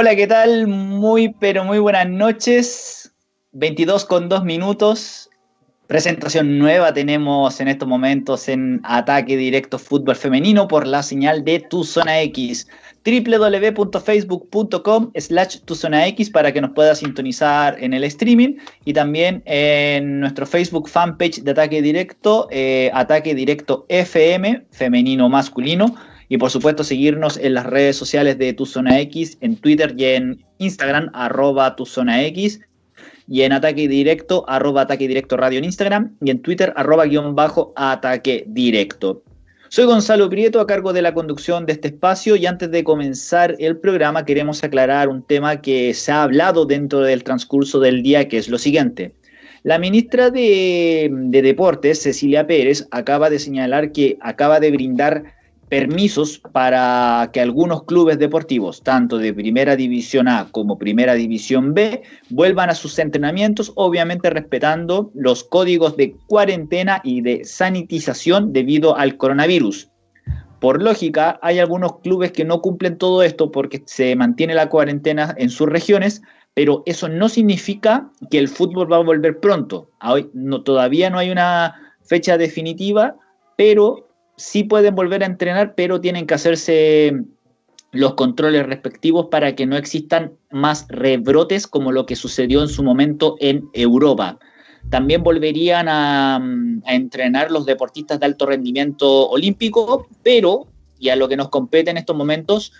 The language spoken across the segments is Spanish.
Hola, ¿qué tal? Muy, pero muy buenas noches. 22 con 2 minutos. Presentación nueva tenemos en estos momentos en Ataque Directo Fútbol Femenino por la señal de Tu Zona X. www.facebook.com slash Tu Zona X para que nos pueda sintonizar en el streaming y también en nuestro Facebook fanpage de Ataque Directo, eh, Ataque Directo FM, femenino masculino y por supuesto seguirnos en las redes sociales de Tu Zona X, en Twitter y en Instagram, arroba Tu Zona X, y en Ataque Directo, arroba Ataque Directo Radio en Instagram, y en Twitter, arroba guion bajo Ataque Directo. Soy Gonzalo Prieto a cargo de la conducción de este espacio y antes de comenzar el programa queremos aclarar un tema que se ha hablado dentro del transcurso del día, que es lo siguiente. La ministra de, de Deportes, Cecilia Pérez, acaba de señalar que acaba de brindar permisos para que algunos clubes deportivos, tanto de Primera División A como Primera División B, vuelvan a sus entrenamientos, obviamente respetando los códigos de cuarentena y de sanitización debido al coronavirus. Por lógica, hay algunos clubes que no cumplen todo esto porque se mantiene la cuarentena en sus regiones, pero eso no significa que el fútbol va a volver pronto. Hoy no, todavía no hay una fecha definitiva, pero sí pueden volver a entrenar, pero tienen que hacerse los controles respectivos para que no existan más rebrotes como lo que sucedió en su momento en Europa. También volverían a, a entrenar los deportistas de alto rendimiento olímpico, pero, y a lo que nos compete en estos momentos,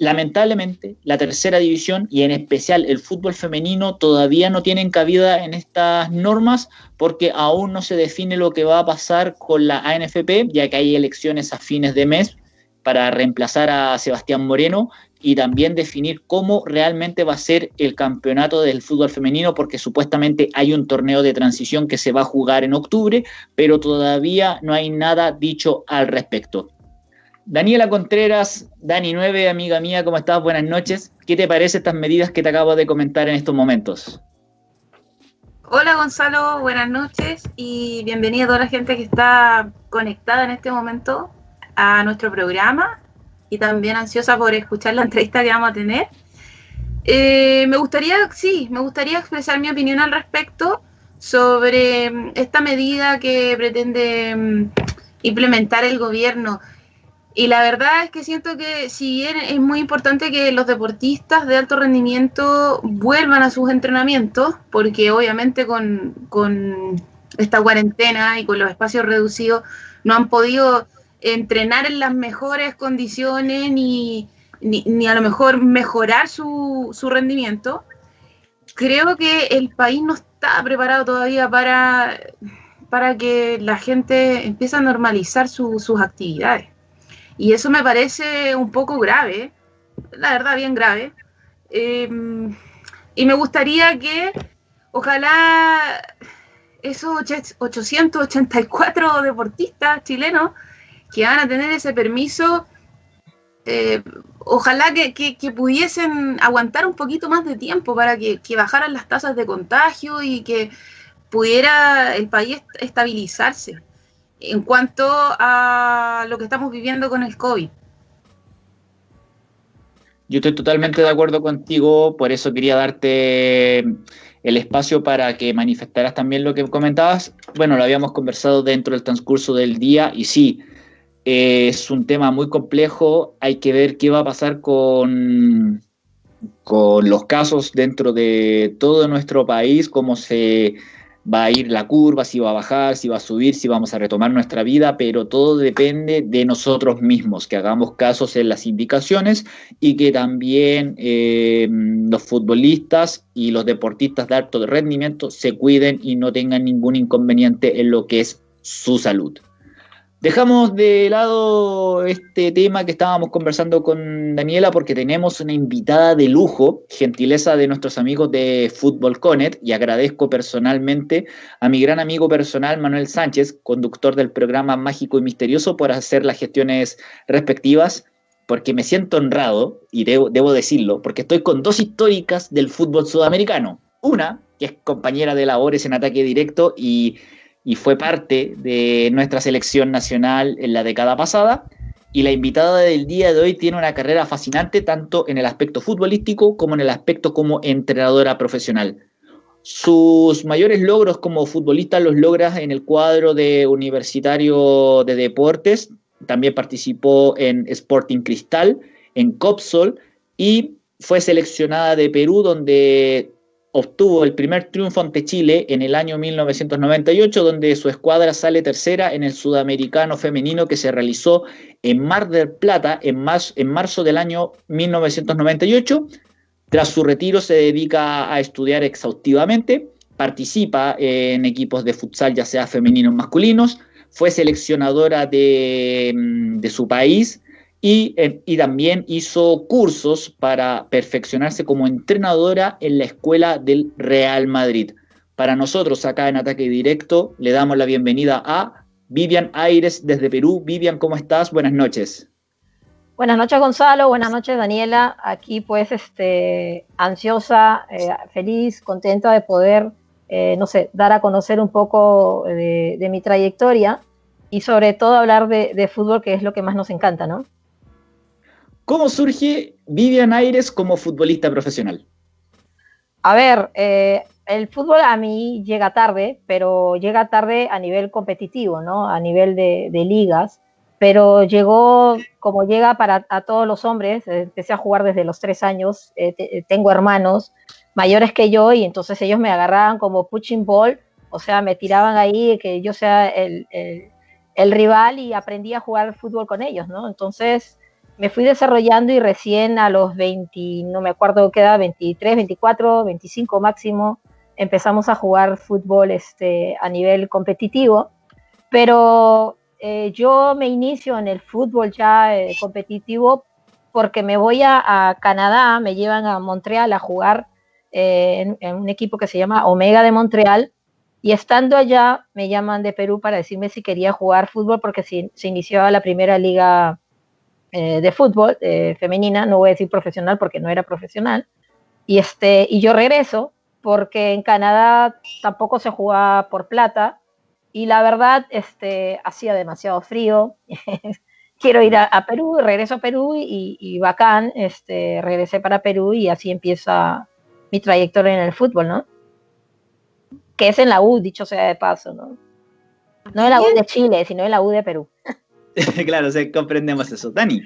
lamentablemente la tercera división y en especial el fútbol femenino todavía no tienen cabida en estas normas porque aún no se define lo que va a pasar con la ANFP, ya que hay elecciones a fines de mes para reemplazar a Sebastián Moreno y también definir cómo realmente va a ser el campeonato del fútbol femenino, porque supuestamente hay un torneo de transición que se va a jugar en octubre, pero todavía no hay nada dicho al respecto. Daniela Contreras, Dani9, amiga mía, ¿cómo estás? Buenas noches. ¿Qué te parece estas medidas que te acabo de comentar en estos momentos? Hola Gonzalo, buenas noches y bienvenida a toda la gente que está conectada en este momento a nuestro programa y también ansiosa por escuchar la entrevista que vamos a tener. Eh, me gustaría, sí, me gustaría expresar mi opinión al respecto sobre esta medida que pretende mm, implementar el gobierno. Y la verdad es que siento que si bien es muy importante que los deportistas de alto rendimiento vuelvan a sus entrenamientos, porque obviamente con, esta cuarentena y con los espacios reducidos no han podido entrenar en las mejores condiciones ni, ni, a lo mejor mejorar su, su, rendimiento, creo que el país no está preparado todavía para, para que la gente empiece a normalizar sus actividades. Y eso me parece un poco grave, la verdad, bien grave. Em, y me gustaría que, ojalá, esos 884 deportistas chilenos que van a tener ese permiso, eh, ojalá que, pudiesen aguantar un poquito más de tiempo para que, que, bajaran las tasas de contagio y que pudiera el país estabilizarse en cuanto a lo que estamos viviendo con el COVID. Yo estoy totalmente de acuerdo contigo, por eso quería darte el espacio para que manifestaras también lo que comentabas. Bueno, lo habíamos conversado dentro del transcurso del día y sí, es un tema muy complejo, hay que ver qué va a pasar con, con los casos dentro de todo nuestro país, cómo se va a ir la curva, si va a bajar, si va a subir, si vamos a retomar nuestra vida, pero todo depende de nosotros mismos, que hagamos casos en las indicaciones y que también eh, los futbolistas y los deportistas de alto rendimiento se cuiden y no tengan ningún inconveniente en lo que es su salud. Dejamos de lado este tema que estábamos conversando con Daniela porque tenemos una invitada de lujo, gentileza de nuestros amigos de Fútbol Conet, y agradezco personalmente a mi gran amigo personal Manuel Sánchez, conductor del programa Mágico y Misterioso, por hacer las gestiones respectivas, porque me siento honrado, y debo, debo decirlo, porque estoy con dos históricas del fútbol sudamericano. Una, que es compañera de labores en ataque directo y y fue parte de nuestra selección nacional en la década pasada. y la invitada del día de hoy tiene una carrera fascinante tanto en el aspecto futbolístico como en el aspecto como entrenadora profesional. Sus mayores logros como futbolista los logra en el cuadro de Universitario de Deportes, también participó en Sporting Cristal, en Copsol y fue seleccionada de Perú donde obtuvo el primer triunfo ante Chile en el año 1998, donde su escuadra sale tercera en el sudamericano femenino que se realizó en Mar del Plata en, marzo del año 1998. Tras su retiro se dedica a estudiar exhaustivamente, participa en equipos de futsal ya sea femeninos o masculinos, fue seleccionadora de, de su país, y, también hizo cursos para perfeccionarse como entrenadora en la escuela del Real Madrid. Para nosotros acá en Ataque Directo le damos la bienvenida a Vivian Aires desde Perú. Vivian, ¿cómo estás? Buenas noches. Buenas noches Gonzalo, buenas noches Daniela. Aquí pues este, ansiosa, eh, feliz, contenta de poder, eh, no sé, dar a conocer un poco de, mi trayectoria y sobre todo hablar de fútbol, que es lo que más nos encanta, ¿no? ¿Cómo surge Vivian Aires como futbolista profesional? A ver, eh, el fútbol a mí llega tarde, pero llega tarde a nivel competitivo, ¿no? A nivel de, ligas, pero llegó como llega para a todos los hombres. Empecé a jugar desde los tres años. Eh, tengo hermanos mayores que yo y entonces ellos me agarraban como punching ball, o sea, me tiraban ahí que yo sea el, el rival y aprendí a jugar fútbol con ellos, ¿no? Entonces me fui desarrollando y recién a los 20, no me acuerdo qué edad, 23, 24, 25 máximo, empezamos a jugar fútbol este, a nivel competitivo, pero eh, yo me inicio en el fútbol ya eh, competitivo porque me voy a, Canadá, me llevan a Montreal a jugar eh, en, un equipo que se llama Omega de Montreal, y estando allá me llaman de Perú para decirme si quería jugar fútbol porque se, se iniciaba la primera liga eh, de fútbol eh, femenina, no voy a decir profesional porque no era profesional, y, este, y yo regreso porque en Canadá tampoco se jugaba por plata y la verdad este, hacía demasiado frío. Quiero ir a, Perú, regreso a Perú y, y, bacán, este, regresé para Perú y así empieza mi trayectoria en el fútbol, ¿no? Que es en la U, dicho sea de paso, ¿no? No en la U de Chile, sino en la U de Perú. claro, comprendemos eso. Dani.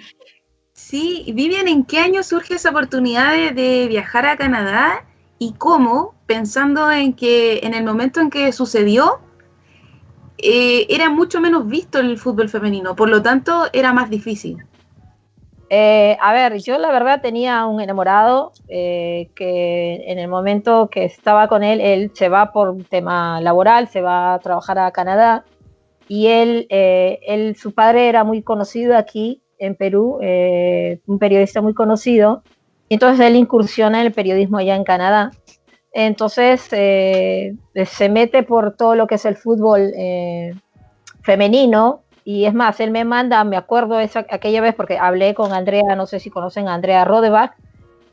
Sí, Vivian, ¿en qué año surge esa oportunidad de, viajar a Canadá y cómo, pensando en que en el momento en que sucedió, eh, era mucho menos visto el fútbol femenino, por lo tanto era más difícil? Eh, a ver, yo la verdad tenía un enamorado eh, que en el momento que estaba con él, él se va por tema laboral, se va a trabajar a Canadá y él, eh, él, su padre era muy conocido aquí en Perú, eh, un periodista muy conocido, entonces él incursiona en el periodismo allá en Canadá. Entonces eh, se mete por todo lo que es el fútbol femenino, y es más, él me manda, me acuerdo esa, aquella vez, porque hablé con Andrea, no sé si conocen a Andrea Rodebach,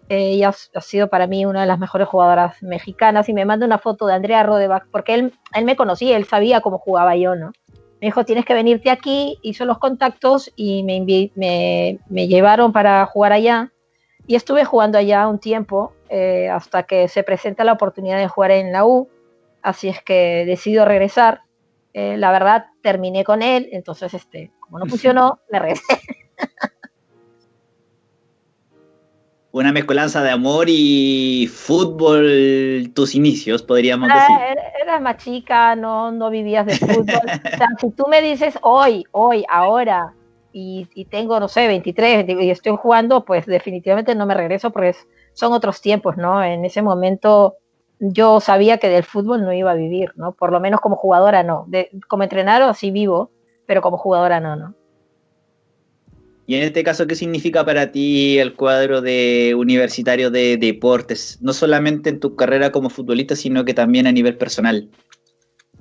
ella ha sido para mí una de las mejores jugadoras mexicanas, y me manda una foto de Andrea Rodebach, porque él, él me conocía, él sabía cómo jugaba yo, ¿no? Me dijo, tienes que venirte aquí, hizo los contactos y me, me, llevaron para jugar allá. Y estuve jugando allá un tiempo eh, hasta que se presenta la oportunidad de jugar en la U. Así es que decido regresar. Eh, la verdad, terminé con él, entonces, este, como no funcionó, me regresé. una mezcolanza de amor y fútbol, tus inicios, podríamos ah, decir. Eras más chica, no, no vivías de fútbol. o sea, si tú me dices hoy, hoy, ahora, y, tengo, no sé, 23 y estoy jugando, pues definitivamente no me regreso porque son otros tiempos, ¿no? En ese momento yo sabía que del fútbol no iba a vivir, ¿no? Por lo menos como jugadora no. De, como entrenador sí vivo, pero como jugadora no, ¿no? Y en este caso, ¿qué significa para ti el cuadro de universitario de deportes? No solamente en tu carrera como futbolista, sino que también a nivel personal.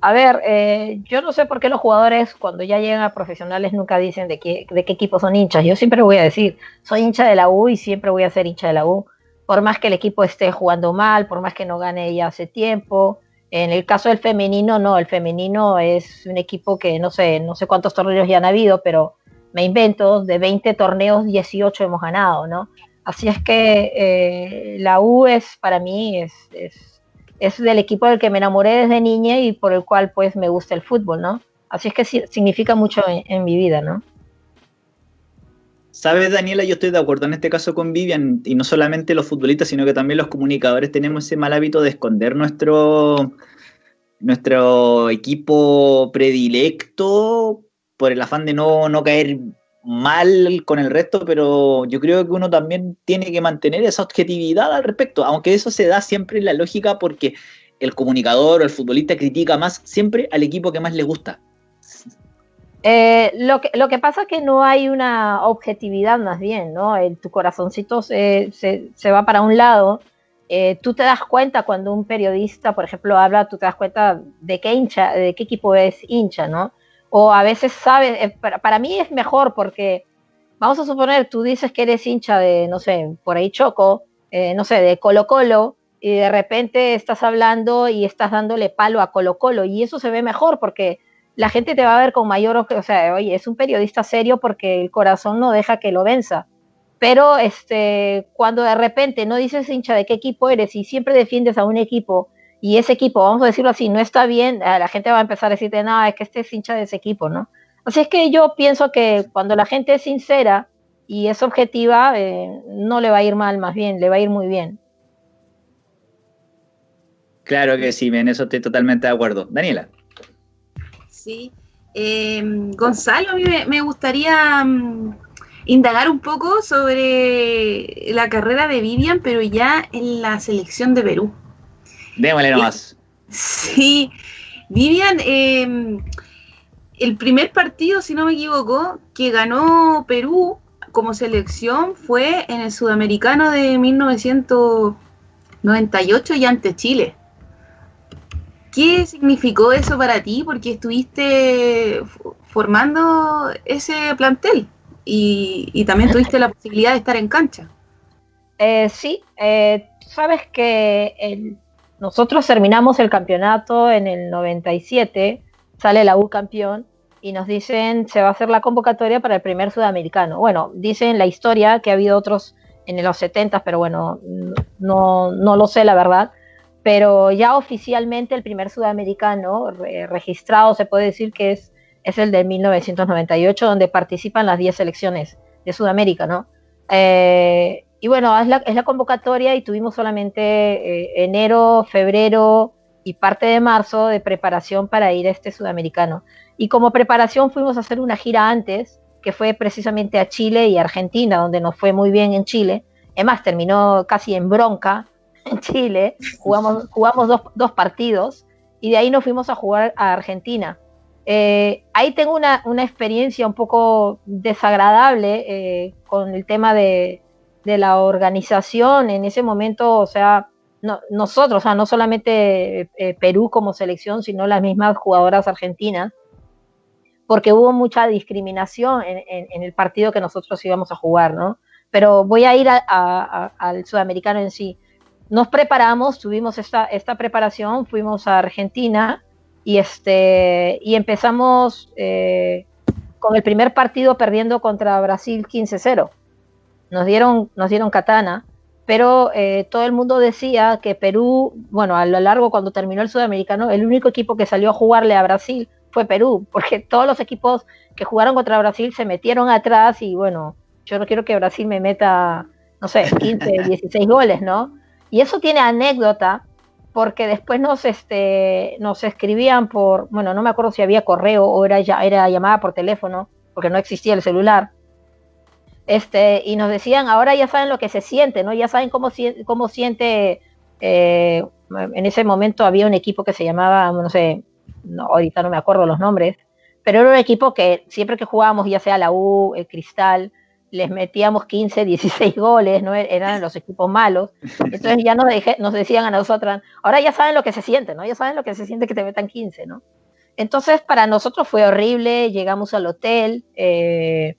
A ver, eh, yo no sé por qué los jugadores cuando ya llegan a profesionales nunca dicen de qué, de qué equipo son hinchas. Yo siempre voy a decir, soy hincha de la U y siempre voy a ser hincha de la U. Por más que el equipo esté jugando mal, por más que no gane ya hace tiempo. En el caso del femenino, no, el femenino es un equipo que no sé, no sé cuántos torneos ya han habido, pero me invento, de 20 torneos, 18 hemos ganado, ¿no? Así es que eh, la U es para mí es, es, del equipo del que me enamoré desde niña y por el cual pues me gusta el fútbol, ¿no? Así es que significa mucho en, mi vida, ¿no? Sabes, Daniela, yo estoy de acuerdo en este caso con Vivian, y no solamente los futbolistas, sino que también los comunicadores tenemos ese mal hábito de esconder nuestro, nuestro equipo predilecto por el afán de no, no caer mal con el resto, pero yo creo que uno también tiene que mantener esa objetividad al respecto, aunque eso se da siempre en la lógica porque el comunicador o el futbolista critica más siempre al equipo que más le gusta. Eh, lo, que, lo que pasa es que no hay una objetividad más bien, ¿no? Tu corazoncito se, se, va para un lado. Eh, tú te das cuenta cuando un periodista, por ejemplo, habla, tú te das cuenta de qué hincha, de qué equipo es hincha, ¿no? O a veces sabes, eh, para, mí es mejor porque, vamos a suponer, tú dices que eres hincha de, no sé, por ahí Choco, eh, no sé, de Colo Colo, y de repente estás hablando y estás dándole palo a Colo Colo, y eso se ve mejor porque la gente te va a ver con mayor, o sea, oye, es un periodista serio porque el corazón no deja que lo venza. Pero este, cuando de repente no dices hincha de qué equipo eres y siempre defiendes a un equipo y ese equipo, vamos a decirlo así, no está bien, la gente va a empezar a decirte, nada, es que este es hincha de ese equipo, ¿no? Así es que yo pienso que cuando la gente es sincera y es objetiva, eh, no le va a ir mal, más bien, le va a ir muy bien. Claro que sí, en eso estoy totalmente de acuerdo. Daniela. Sí, em, Gonzalo, a mí me, gustaría mm, indagar un poco sobre la carrera de Vivian, pero ya en la selección de Perú. Démosle nomás. Sí, Vivian, em, el primer partido, si no me equivoco, que ganó Perú como selección fue en el Sudamericano de 1998 y ante Chile. ¿Qué significó eso para ti? Porque estuviste formando ese plantel y, también tuviste la posibilidad de estar en cancha. Eh, sí, eh, sabes que el nosotros terminamos el campeonato en el 97, sale la U campeón y nos dicen se va a hacer la convocatoria para el primer sudamericano. Bueno, dicen la historia que ha habido otros en los 70, pero bueno, no, no lo sé la verdad. Pero ya oficialmente el primer sudamericano registrado se puede decir que es, es el de 1998, donde participan las 10 selecciones de Sudamérica, ¿no? Eh, y bueno, es la, es la convocatoria y tuvimos solamente eh, enero, febrero y parte de marzo de preparación para ir a este sudamericano. Y como preparación fuimos a hacer una gira antes, que fue precisamente a Chile y Argentina, donde nos fue muy bien en Chile. Además, terminó casi en bronca en Chile. Jugamos, jugamos dos, dos partidos y de ahí nos fuimos a jugar a Argentina. Eh, ahí tengo una, una, experiencia un poco desagradable eh, con el tema de, de la organización en ese momento, o sea, nosotros, o sea, no solamente eh, Perú como selección, sino las mismas jugadoras argentinas, porque hubo mucha discriminación en, el partido que nosotros íbamos a jugar, ¿no? Pero voy a ir al sudamericano en sí. Nos preparamos, tuvimos esta, esta preparación, fuimos a Argentina y, este, y empezamos eh, con el primer partido perdiendo contra Brasil 15-0 nos dieron, nos dieron katana, pero eh, todo el mundo decía que Perú, bueno, a lo largo cuando terminó el sudamericano, el único equipo que salió a jugarle a Brasil fue Perú, porque todos los equipos que jugaron contra Brasil se metieron atrás y bueno, yo no quiero que Brasil me meta, no sé, 15, 16 goles, ¿no? Y eso tiene anécdota, porque después nos, este, nos escribían por, bueno, no me acuerdo si había correo o era, ya, era llamada por teléfono, porque no existía el celular este, y nos decían, ahora ya saben lo que se siente, ¿no? Ya saben cómo, cómo siente, eh, en ese momento había un equipo que se llamaba, no sé, ahorita no me acuerdo los nombres, pero era un equipo que siempre que jugábamos, ya sea la U, el Cristal, les metíamos 15, 16 goles, ¿no? Eran los equipos malos. Entonces ya nos, nos decían a nosotras, ahora ya saben lo que se siente, ¿no? Ya saben lo que se siente que te metan 15, ¿no? Entonces para nosotros fue horrible, llegamos al hotel, eh,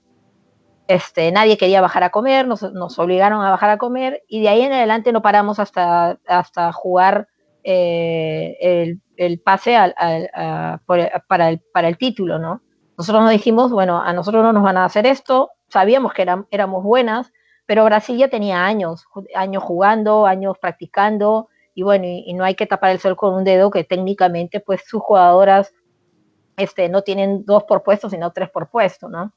este, nadie quería bajar a comer, nos, obligaron a bajar a comer y de ahí en adelante no paramos hasta, hasta jugar eh, el, pase para, el, para, el, título, ¿no? Nosotros nos dijimos, bueno, a nosotros no nos van a hacer esto, sabíamos que éramos buenas, pero Brasil ya tenía años, años jugando, años practicando, y bueno, y, no hay que tapar el sol con un dedo que técnicamente pues sus jugadoras este, no tienen dos por puesto, sino tres por puesto, ¿no?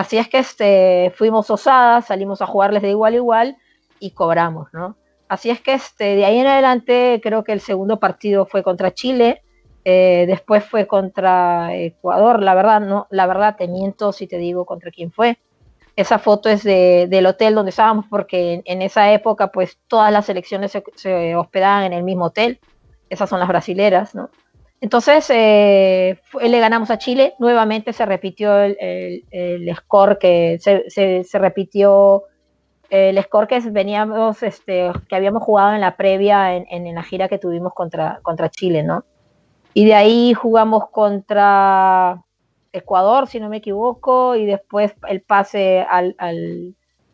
Así es que este, fuimos osadas, salimos a jugarles de igual a igual y cobramos, ¿no? Así es que este, de ahí en adelante creo que el segundo partido fue contra Chile, eh, después fue contra Ecuador, la verdad, no, la verdad te miento si te digo contra quién fue. Esa foto es del hotel donde estábamos porque en, esa época pues todas las selecciones se, hospedaban en el mismo hotel. Esas son las brasileras, ¿no? Entonces eh, le ganamos a Chile, nuevamente se repitió el, score que se, repitió el score que veníamos, este, que habíamos jugado en la previa en, en, la gira que tuvimos contra, contra Chile, ¿no? Y de ahí jugamos contra Ecuador, si no me equivoco, y después el pase al,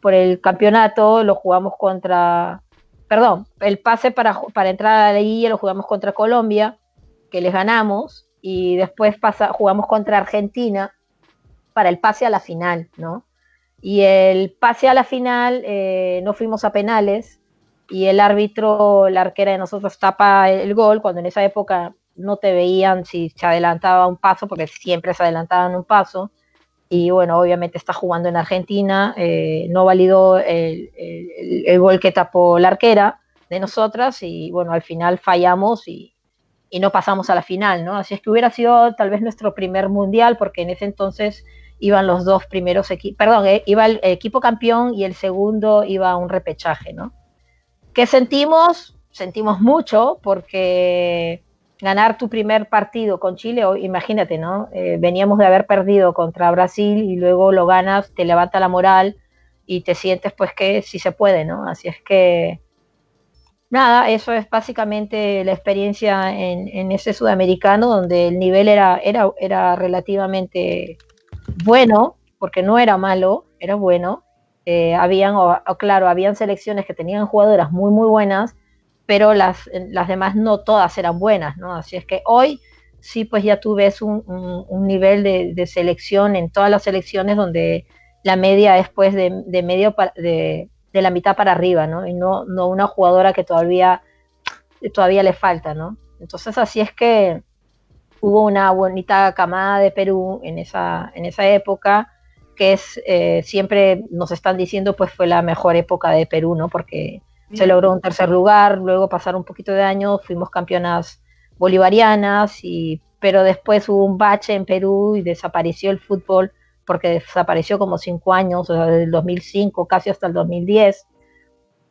por el campeonato lo jugamos contra, perdón, el pase para, para entrar a la lo jugamos contra Colombia, que les ganamos, y después pasa, jugamos contra Argentina para el pase a la final, ¿no? Y el pase a la final eh, no fuimos a penales y el árbitro, la arquera de nosotros tapa el gol, cuando en esa época no te veían si se adelantaba un paso, porque siempre se adelantaban un paso. Y bueno, obviamente está jugando en Argentina, eh, no validó el, gol que tapó la arquera de nosotras y bueno, al final fallamos y, no pasamos a la final, ¿no? Así es que hubiera sido tal vez nuestro primer mundial, porque en ese entonces iban los dos primeros equipos, perdón, eh, iba el equipo campeón y el segundo iba a un repechaje, ¿no? ¿Qué sentimos? Sentimos mucho porque ganar tu primer partido con Chile, imagínate, ¿no? Eh, veníamos de haber perdido contra Brasil y luego lo ganas, te levanta la moral y te sientes pues que sí se puede, ¿no? Así es que, nada, eso es básicamente la experiencia en, ese sudamericano donde el nivel era, era, era relativamente bueno, porque no era malo, era bueno. Eh, habían, claro, habían selecciones que tenían jugadoras muy, muy buenas, pero las, las demás no todas eran buenas, ¿no? Así es que hoy sí, pues ya tú ves un, un, nivel de, selección en todas las selecciones donde la media es pues de, de medio de, de, la mitad para arriba, ¿no? Y no, no una jugadora que todavía, todavía le falta, ¿no? Entonces así es que hubo una bonita camada de Perú en esa, en esa época, que es, eh, siempre nos están diciendo, pues fue la mejor época de Perú, ¿no? Porque se logró un tercer lugar, luego pasaron un poquito de años, fuimos campeonas bolivarianas, y, pero después hubo un bache en Perú y desapareció el fútbol porque desapareció como cinco años, desde el 2005 casi hasta el 2010.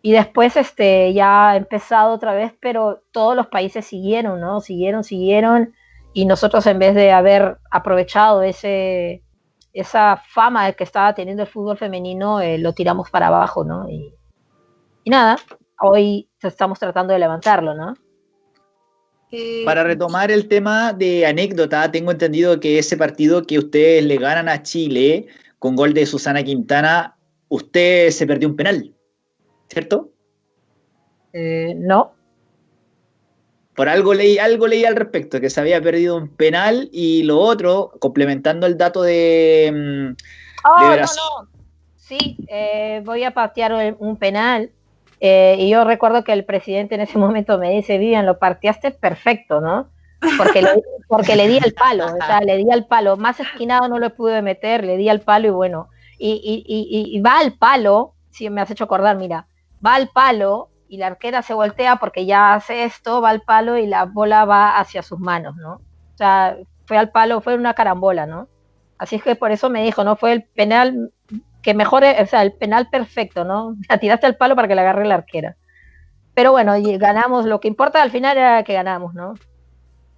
Y después este, ya ha empezado otra vez, pero todos los países siguieron, ¿no? Siguieron, siguieron, y nosotros en vez de haber aprovechado ese, esa fama que estaba teniendo el fútbol femenino, eh, lo tiramos para abajo, ¿no? Y, y nada, hoy estamos tratando de levantarlo, ¿no? Para retomar el tema de anécdota, tengo entendido que ese partido que ustedes le ganan a Chile con gol de Susana Quintana, usted se perdió un penal, ¿cierto? Eh, no. Por algo leí, algo leí al respecto, que se había perdido un penal y lo otro, complementando el dato de, mm, oh, No, no. Sí, eh, voy a patear un penal eh, y yo recuerdo que el presidente en ese momento me dice, Vivian, lo partiaste perfecto, ¿no? Porque le, porque le di al palo, o sea, le di al palo, más esquinado no lo pude meter, le di al palo y bueno, y, y, y, va al palo, si me has hecho acordar, mira, va al palo y la arquera se voltea porque ya hace esto, va al palo y la bola va hacia sus manos, ¿no? O sea, fue al palo, fue una carambola, ¿no? Así es que por eso me dijo, ¿no? Fue el penal que mejore, o sea, el penal perfecto, ¿no? La tiraste al palo para que le agarre la arquera. Pero bueno, y ganamos, lo que importa al final era que ganamos, ¿no?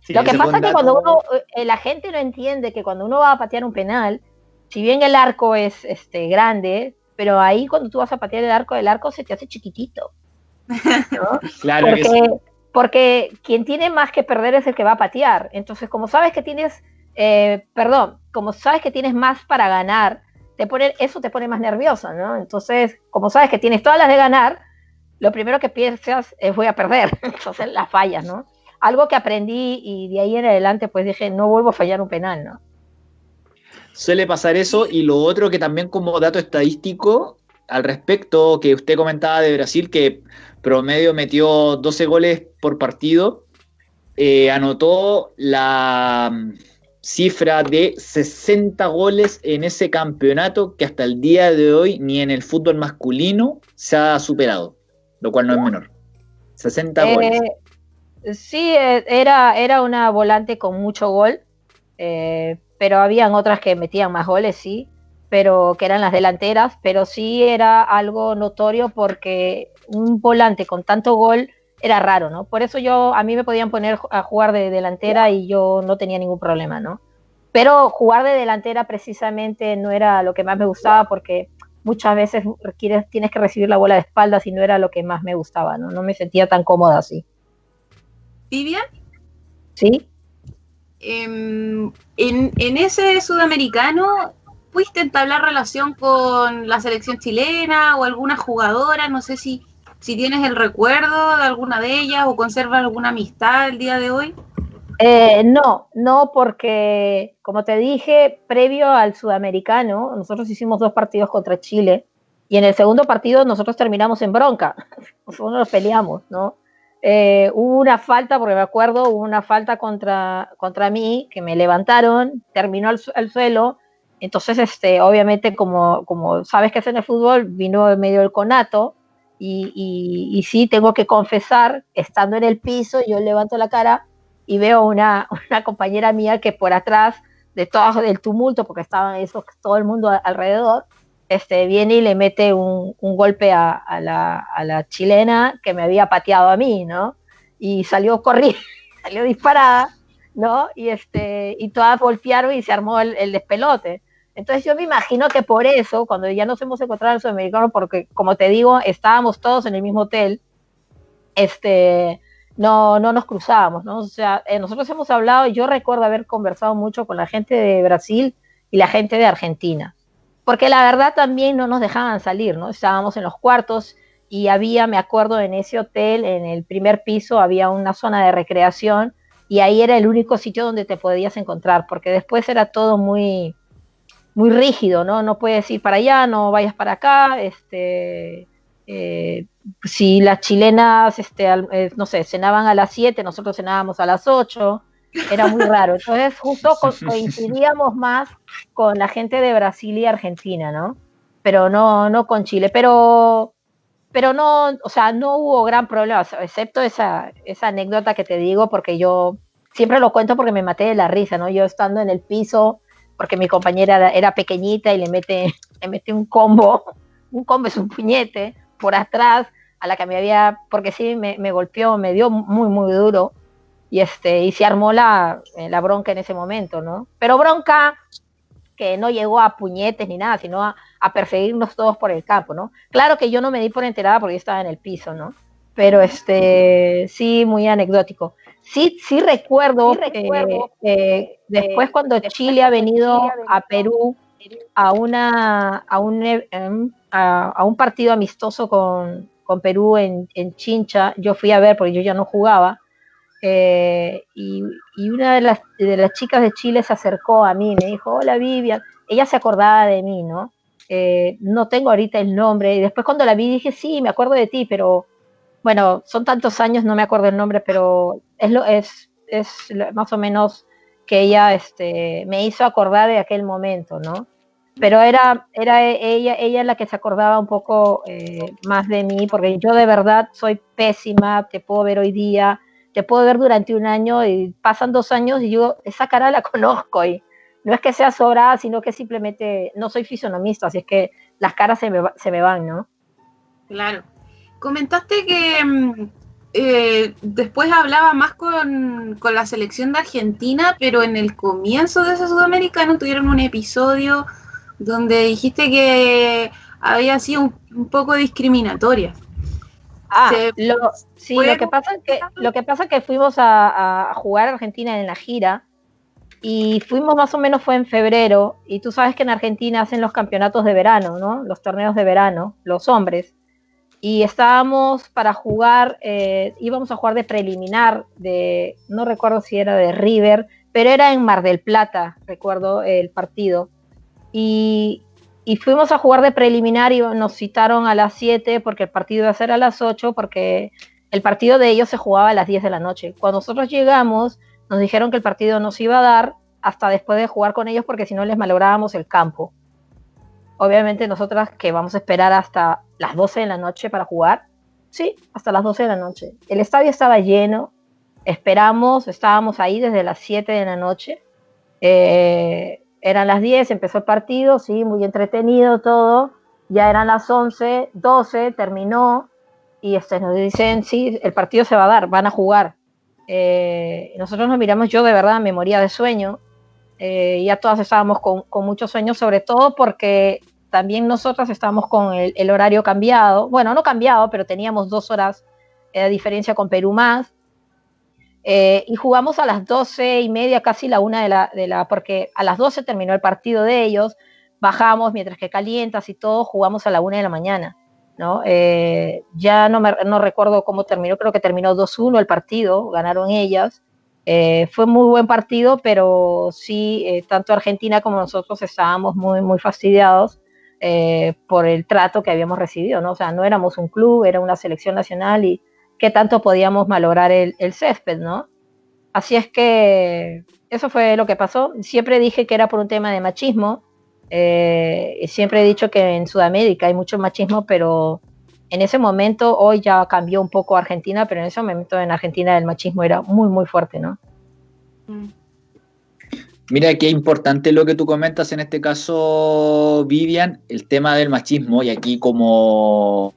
lo que pasa es que cuando uno, eh, la gente no entiende que cuando uno va a patear un penal, si bien el arco es este grande, pero ahí cuando tú vas a patear el arco, el arco se te hace chiquitito. ¿no? claro porque, porque quien tiene más que perder es el que va a patear. Entonces, como sabes que tienes, eh, perdón, como sabes que tienes más para ganar, te pone, eso te pone más nerviosa, ¿no? Entonces, como sabes que tienes todas las de ganar, lo primero que piensas es voy a perder, entonces las fallas, ¿no? Algo que aprendí y de ahí en adelante pues dije, no vuelvo a fallar un penal, ¿no? suele pasar eso. Y lo otro que también como dato estadístico al respecto, que usted comentaba de Brasil, que promedio metió 12 goles por partido, eh, anotó la cifra de 60 goles en ese campeonato que hasta el día de hoy ni en el fútbol masculino se ha superado, lo cual no es menor. 60 goles. Sí, eh, era, era una volante con mucho gol, eh, pero habían otras que metían más goles, sí, pero que eran las delanteras, pero sí era algo notorio porque un volante con tanto gol era raro, ¿no? Por eso yo, a mí me podían poner a jugar de delantera y yo no tenía ningún problema, ¿no? Pero jugar de delantera precisamente no era lo que más me gustaba porque muchas veces tienes que recibir la bola de espaldas y no era lo que más me gustaba, ¿no? No me sentía tan cómoda así. Vivian. Sí. Em, en, en, ese sudamericano, ¿pudiste entablar relación con la selección chilena o alguna jugadora? No sé si, si tienes el recuerdo de alguna de ellas o conservas alguna amistad el día de hoy. Eh, no, no, porque como te dije, previo al sudamericano, nosotros hicimos dos partidos contra Chile y en el segundo partido nosotros terminamos en bronca, nosotros nos peleamos, ¿no? Eh, hubo una falta, porque me acuerdo, hubo una falta contra, contra mí, que me levantaron, terminó al, suelo, entonces, este, obviamente, como, como sabes que es en el fútbol, vino en medio del conato, y, sí, tengo que confesar, estando en el piso, yo levanto la cara y veo una, una compañera mía que por atrás de todo el tumulto, porque estaban eso, todo el mundo alrededor, este, viene y le mete un, golpe a, la, chilena que me había pateado a mí, ¿no? Y salió corriendo, salió disparada, ¿no? Y, este, y todas golpearon y se armó el, despelote. Entonces yo me imagino que por eso, cuando ya nos hemos encontrado en el sudamericano, porque como te digo, estábamos todos en el mismo hotel, este, no, no nos cruzábamos, ¿no? O sea, eh, nosotros hemos hablado, yo recuerdo haber conversado mucho con la gente de Brasil y la gente de Argentina porque la verdad también no nos dejaban salir, ¿no? Estábamos en los cuartos y había, me acuerdo, en ese hotel, en el primer piso, había una zona de recreación y ahí era el único sitio donde te podías encontrar, porque después era todo muy, muy rígido, ¿no? No puedes ir para allá, no vayas para acá, este... Eh, si las chilenas, este, eh, no sé, cenaban a las 7, nosotros cenábamos a las 8, era muy raro. Entonces justo coincidíamos más con la gente de Brasil y Argentina, ¿no? Pero no, no con Chile. Pero, pero no, o sea, no hubo gran problema, excepto esa, esa anécdota que te digo, porque yo siempre lo cuento porque me maté de la risa, ¿no? Yo estando en el piso, porque mi compañera era pequeñita y le mete, le mete un combo, un combo es un puñete por atrás a la que me había, porque sí, me, me golpeó, me dio muy, muy duro y este y se armó la, eh, la, bronca en ese momento, ¿no? Pero bronca que no llegó a puñetes ni nada, sino a, perseguirnos todos por el campo, ¿no? Claro que yo no me di por enterada porque yo estaba en el piso, ¿no? Pero este sí, muy anecdótico. Sí, sí recuerdo, que después cuando Chile ha venido a Perú a una a un, em, a, un partido amistoso con, con Perú en, en Chincha, yo fui a ver porque yo ya no jugaba eh, y, una de las, de las chicas de Chile se acercó a mí, me dijo, hola Vivian, ella se acordaba de mí, ¿no? Eh, no tengo ahorita el nombre, y después cuando la vi dije, sí, me acuerdo de ti, pero bueno, son tantos años, no me acuerdo el nombre, pero es, lo, es, es más o menos que ella este, me hizo acordar de aquel momento, ¿no? Pero era, era ella, ella la que se acordaba un poco eh, más de mí, porque yo de verdad soy pésima, te puedo ver hoy día, te puedo ver durante un año y pasan dos años y yo esa cara la conozco y no es que sea sobrada, sino que simplemente no soy fisonomista, así es que las caras se me, se me van, ¿no? Claro. Comentaste que mm, eh, después hablaba más con, con, la selección de Argentina, pero en el comienzo de ese sudamericano tuvieron un episodio donde dijiste que había sido un poco discriminatoria. Ah, lo, sí, lo que pasa es que, lo que pasa que fuimos a, jugar a Argentina en la gira y fuimos más o menos fue en febrero y tú sabes que en Argentina hacen los campeonatos de verano, ¿no? Los torneos de verano, los hombres. Y estábamos para jugar, eh, íbamos a jugar de preliminar, de, no recuerdo si era de River, pero era en Mar del Plata, recuerdo el partido. y, fuimos a jugar de preliminar y nos citaron a las 7 porque el partido iba a ser a las 8 porque el partido de ellos se jugaba a las 10 de la noche. Cuando nosotros llegamos, nos dijeron que el partido no se iba a dar hasta después de jugar con ellos porque si no les malográbamos el campo. Obviamente nosotras que vamos a esperar hasta las 12 de la noche para jugar, sí, hasta las 12 de la noche. El estadio estaba lleno, esperamos, estábamos ahí desde las 7 de la noche. Eh, eran las 10, empezó el partido, sí, muy entretenido todo. Ya eran las 11, 12, terminó y este, nos dicen, sí, el partido se va a dar, van a jugar. Eh, nosotros nos miramos, yo de verdad me moría de sueño, eh, ya todas estábamos con, con mucho sueño, sobre todo porque también nosotras estábamos con el, horario cambiado, bueno, no cambiado, pero teníamos dos horas de diferencia con Perú más, eh, y jugamos a las doce y media, casi la una de la, de la, porque a las doce terminó el partido de ellos, bajamos mientras que calientas y todo, jugamos a la una de la mañana. ¿no? Eh, ya no, me, no recuerdo cómo terminó, creo que terminó 2-1 el partido, ganaron ellas. Eh, fue muy buen partido, pero sí, eh, tanto Argentina como nosotros estábamos muy, muy fastidiados por el trato que habíamos recibido, ¿no? O sea, no éramos un club, era una selección nacional y qué tanto podíamos malograr el, el césped, ¿no? Así es que eso fue lo que pasó. Siempre dije que era por un tema de machismo, eh, siempre he dicho que en Sudamérica hay mucho machismo, pero en ese momento, hoy ya cambió un poco Argentina, pero en ese momento en Argentina el machismo era muy, muy fuerte, ¿no? Mm. Mira qué importante lo que tú comentas en este caso, Vivian, el tema del machismo, y aquí como,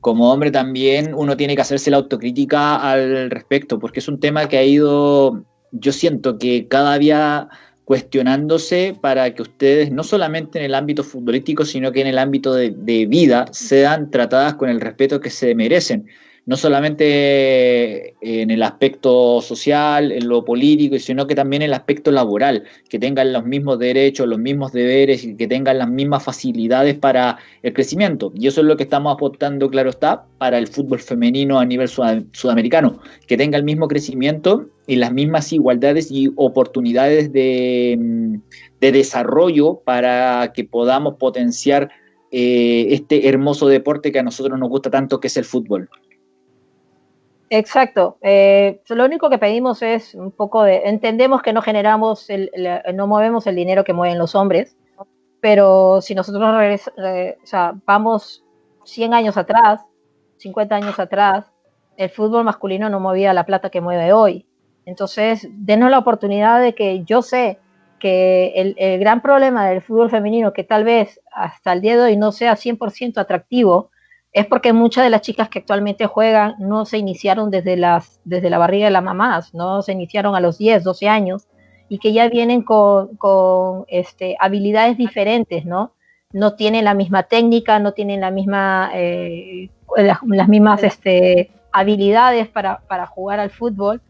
como hombre también uno tiene que hacerse la autocrítica al respecto, porque es un tema que ha ido, yo siento que cada día cuestionándose para que ustedes, no solamente en el ámbito futbolístico, sino que en el ámbito de, vida, sean tratadas con el respeto que se merecen no solamente en el aspecto social, en lo político, sino que también en el aspecto laboral, que tengan los mismos derechos, los mismos deberes y que tengan las mismas facilidades para el crecimiento. Y eso es lo que estamos aportando, claro está, para el fútbol femenino a nivel sudamericano, que tenga el mismo crecimiento y las mismas igualdades y oportunidades de, desarrollo para que podamos potenciar eh, este hermoso deporte que a nosotros nos gusta tanto, que es el fútbol. Exacto. Eh, lo único que pedimos es un poco de, entendemos que no generamos, el, no movemos el dinero que mueven los hombres, pero si nosotros sea, vamos 100 años atrás, 50 años atrás, el fútbol masculino no movía la plata que mueve hoy. Entonces, denos la oportunidad de que yo sé que el, el gran problema del fútbol femenino, que tal vez hasta el día de hoy no sea 100% atractivo, es porque muchas de las chicas que actualmente juegan no se iniciaron desde, las, desde la barriga de las mamás, no se iniciaron a los 10, 12 años y que ya vienen con, con este, habilidades diferentes, ¿no? No tienen la misma técnica, no tienen la misma, eh, las, mismas este, habilidades para, para, jugar al fútbol,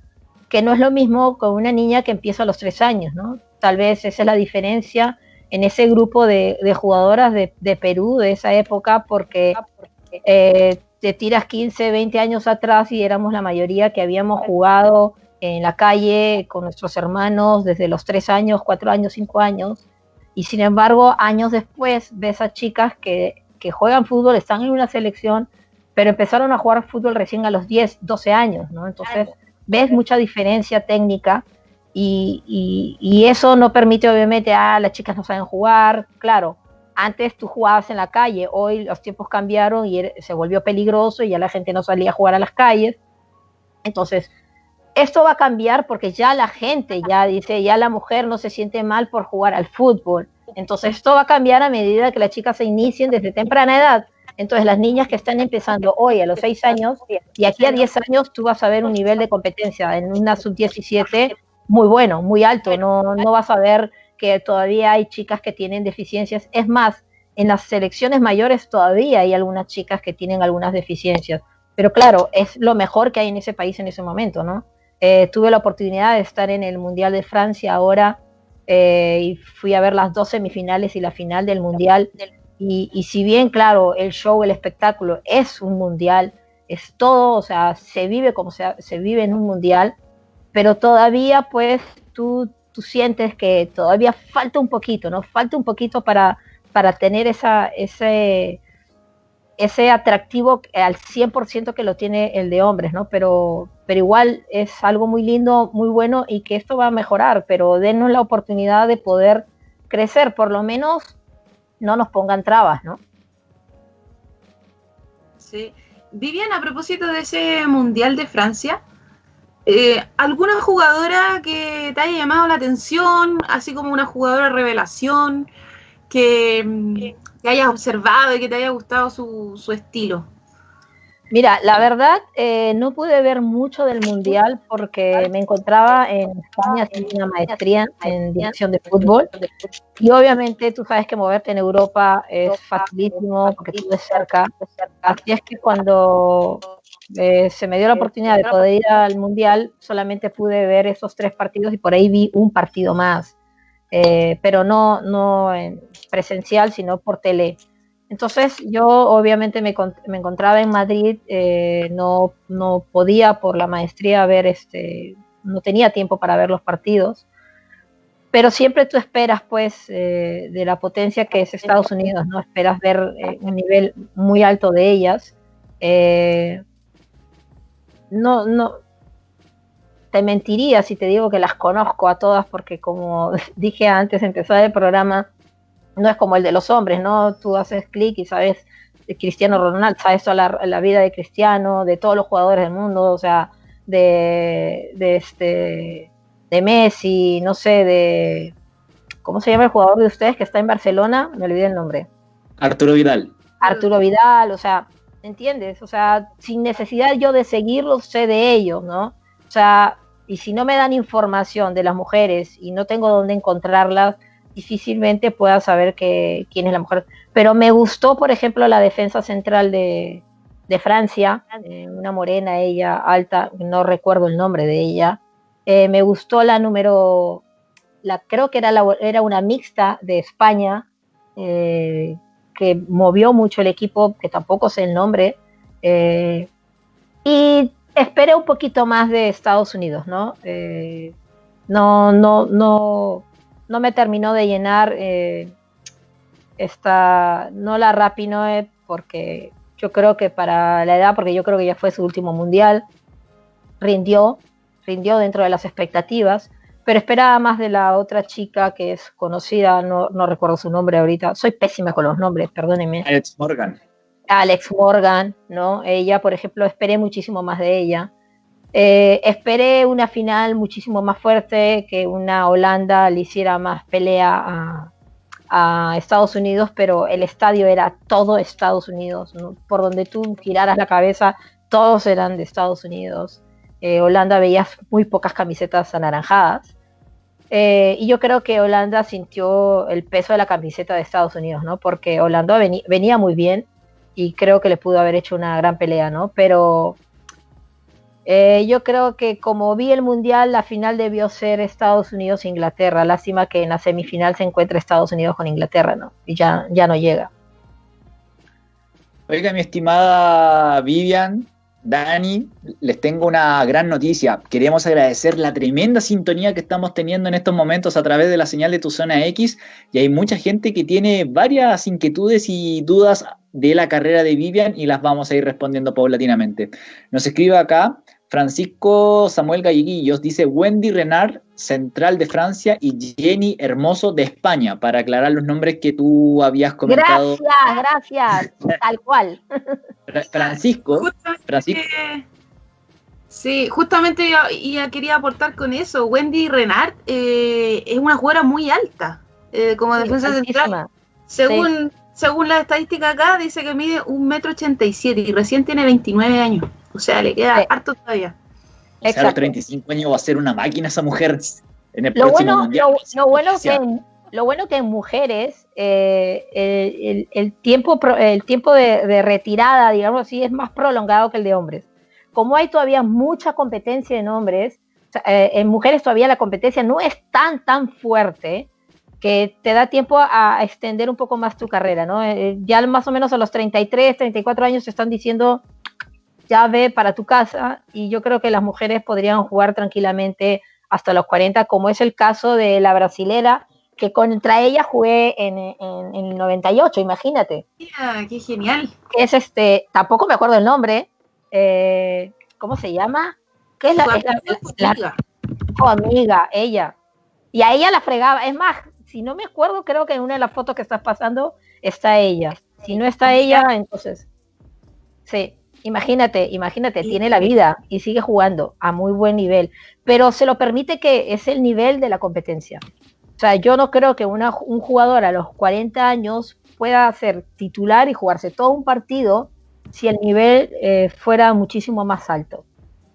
que no es lo mismo con una niña que empieza a los 3 años, ¿no? Tal vez esa es la diferencia en ese grupo de, jugadoras de, Perú de esa época, porque eh, te tiras 15, 20 años atrás y éramos la mayoría que habíamos jugado en la calle con nuestros hermanos desde los 3 años, 4 años, 5 años. Y sin embargo, años después ves a chicas que, que juegan fútbol, están en una selección, pero empezaron a jugar fútbol recién a los 10, 12 años, ¿no? Entonces ves mucha diferencia técnica y, y, y, eso no permite obviamente, a ah, las chicas no saben jugar, claro, antes tú jugabas en la calle, hoy los tiempos cambiaron y se volvió peligroso y ya la gente no salía a jugar a las calles. Entonces, esto va a cambiar porque ya la gente ya dice, ya la mujer no se siente mal por jugar al fútbol. Entonces, esto va a cambiar a medida que las chicas se inicien desde temprana edad. Entonces, las niñas que están empezando hoy a los 6 años y aquí a 10 años, tú vas a ver un nivel de competencia en una sub-17 muy bueno, muy alto. No, no vas a ver que todavía hay chicas que tienen deficiencias. Es más, en las selecciones mayores todavía hay algunas chicas que tienen algunas deficiencias. Pero claro, es lo mejor que hay en ese país en ese momento, ¿no? Eh, tuve la oportunidad de estar en el Mundial de Francia ahora eh, y fui a ver las dos semifinales y la final del Mundial. Y, si bien, claro, el show, el espectáculo es un Mundial, es todo, o sea, se vive como se, se vive en un Mundial, pero todavía pues tú tú sientes que todavía falta un poquito, ¿no? Falta un poquito para, para tener esa, ese, ese atractivo al 100% que lo tiene el de hombres, ¿no? Pero, pero igual es algo muy lindo, muy bueno y que esto va a mejorar, pero denos la oportunidad de poder crecer, por lo menos no nos pongan trabas, ¿no? Sí. Vivian, a propósito de ese Mundial de Francia, eh, ¿alguna jugadora que te haya llamado la atención, así como una jugadora revelación, que, mm, hayas observado y que te haya gustado su, su estilo? Mira, la verdad, eh, no pude ver mucho del Mundial porque me encontraba en España haciendo una maestría en dirección de fútbol. Y obviamente tú sabes que moverte en Europa es facilísimo porque estuve cerca. Así es que cuando eh, se me dio la oportunidad de poder ir al Mundial, solamente pude ver esos tres partidos y por ahí vi un partido más. Eh, pero no, no en presencial, sino por tele. Entonces yo obviamente me, encontraba en Madrid, eh, no, no, podía por la maestría ver, este, no tenía tiempo para ver los partidos, pero siempre tú esperas pues eh, de la potencia que es Estados Unidos, ¿no? Esperas ver eh, un nivel muy alto de ellas. no, no, te mentiría si te digo que las conozco a todas porque como dije antes de empezar el programa, no es como el de los hombres, ¿no? Tú haces clic y sabes de Cristiano Ronaldo, sabes toda la, vida de Cristiano, de todos los jugadores del mundo, o sea, de, de este de Messi, no sé, de ¿cómo se llama el jugador de ustedes que está en Barcelona? Me olvidé el nombre. Arturo Vidal. Arturo Vidal, o sea, ¿entiendes? O sea, sin necesidad yo de seguirlos, sé de ellos, ¿no? O sea, y si no me dan información de las mujeres y no tengo dónde encontrarlas, difícilmente pueda saber que, quién es la mujer. Pero me gustó, por ejemplo, la defensa central de, Francia, eh, una morena, ella alta, no recuerdo el nombre de ella. Eh, me gustó la número, la, creo que era, la, era una mixta de España, eh, que movió mucho el equipo, que tampoco sé el nombre. y esperé un poquito más de Estados Unidos, ¿no? no, no, no no me terminó de llenar eh, esta, no la Rapinoe, porque yo creo que para la edad, porque yo creo que ya fue su último mundial, rindió, rindió dentro de las expectativas, pero esperaba más de la otra chica que es conocida, no, no recuerdo su nombre ahorita, soy pésima con los nombres, perdónenme. Alex Morgan. Alex Morgan, ¿no? Ella, por ejemplo, esperé muchísimo más de ella. Eh, esperé una final muchísimo más fuerte, que una Holanda le hiciera más pelea a, Estados Unidos, pero el estadio era todo Estados Unidos. Por donde tú giraras la cabeza, todos eran de Estados Unidos. Eh, Holanda veía muy pocas camisetas anaranjadas. Eh, y yo creo que Holanda sintió el peso de la camiseta de Estados Unidos, ¿no? Porque Holanda venía muy bien y creo que le pudo haber hecho una gran pelea, ¿no? Pero eh, yo creo que como vi el Mundial, la final debió ser Estados Unidos-Inglaterra. Lástima que en la semifinal se encuentre Estados Unidos con Inglaterra, ¿no? Y ya, ya no llega. Oiga, mi estimada Vivian, Dani, les tengo una gran noticia. Queremos agradecer la tremenda sintonía que estamos teniendo en estos momentos a través de la señal de tu zona X y hay mucha gente que tiene varias inquietudes y dudas de la carrera de Vivian y las vamos a ir respondiendo paulatinamente. Nos escribe acá Francisco Samuel Galleguillos, dice Wendy Renard, central de Francia, y Jenny Hermoso de España, para aclarar los nombres que tú habías comentado. Gracias, gracias, tal cual. Francisco, Francisco. Sí, justamente yo, ya quería aportar con eso. Wendy Renard eh, es una jugadora muy alta eh, como defensa central. Según, según la estadística acá, dice que mide un metro ochenta y siete y recién tiene 29 años. O sea, le queda harto todavía. O sea, a los 35 años va a ser una máquina esa mujer en el lo próximo bueno, mundial. Lo, bueno que en, lo bueno que en mujeres eh, el, tiempo, el tiempo de, retirada, digamos así, es más prolongado que el de hombres. Como hay todavía mucha competencia en hombres, eh, en mujeres todavía la competencia no es tan, tan fuerte que te da tiempo a, extender un poco más tu carrera, ¿no? Eh, ya más o menos a los 33, 34 años te están diciendo ya ve para tu casa y yo creo que las mujeres podrían jugar tranquilamente hasta los 40, como es el caso de la brasilera, que contra ella jugué en, el 98, imagínate. Mira, qué genial. Es este, tampoco me acuerdo el nombre, eh, ¿cómo se llama? ¿Qué es la, amiga. Oh, amiga, ella. Y a ella la fregaba, es más, si no me acuerdo, creo que en una de las fotos que estás pasando está ella. Si no está ella, entonces, sí, imagínate, imagínate, tiene la vida y sigue jugando a muy buen nivel, pero se lo permite que es el nivel de la competencia. O sea, yo no creo que una, un jugador a los 40 años pueda ser titular y jugarse todo un partido si el nivel eh, fuera muchísimo más alto.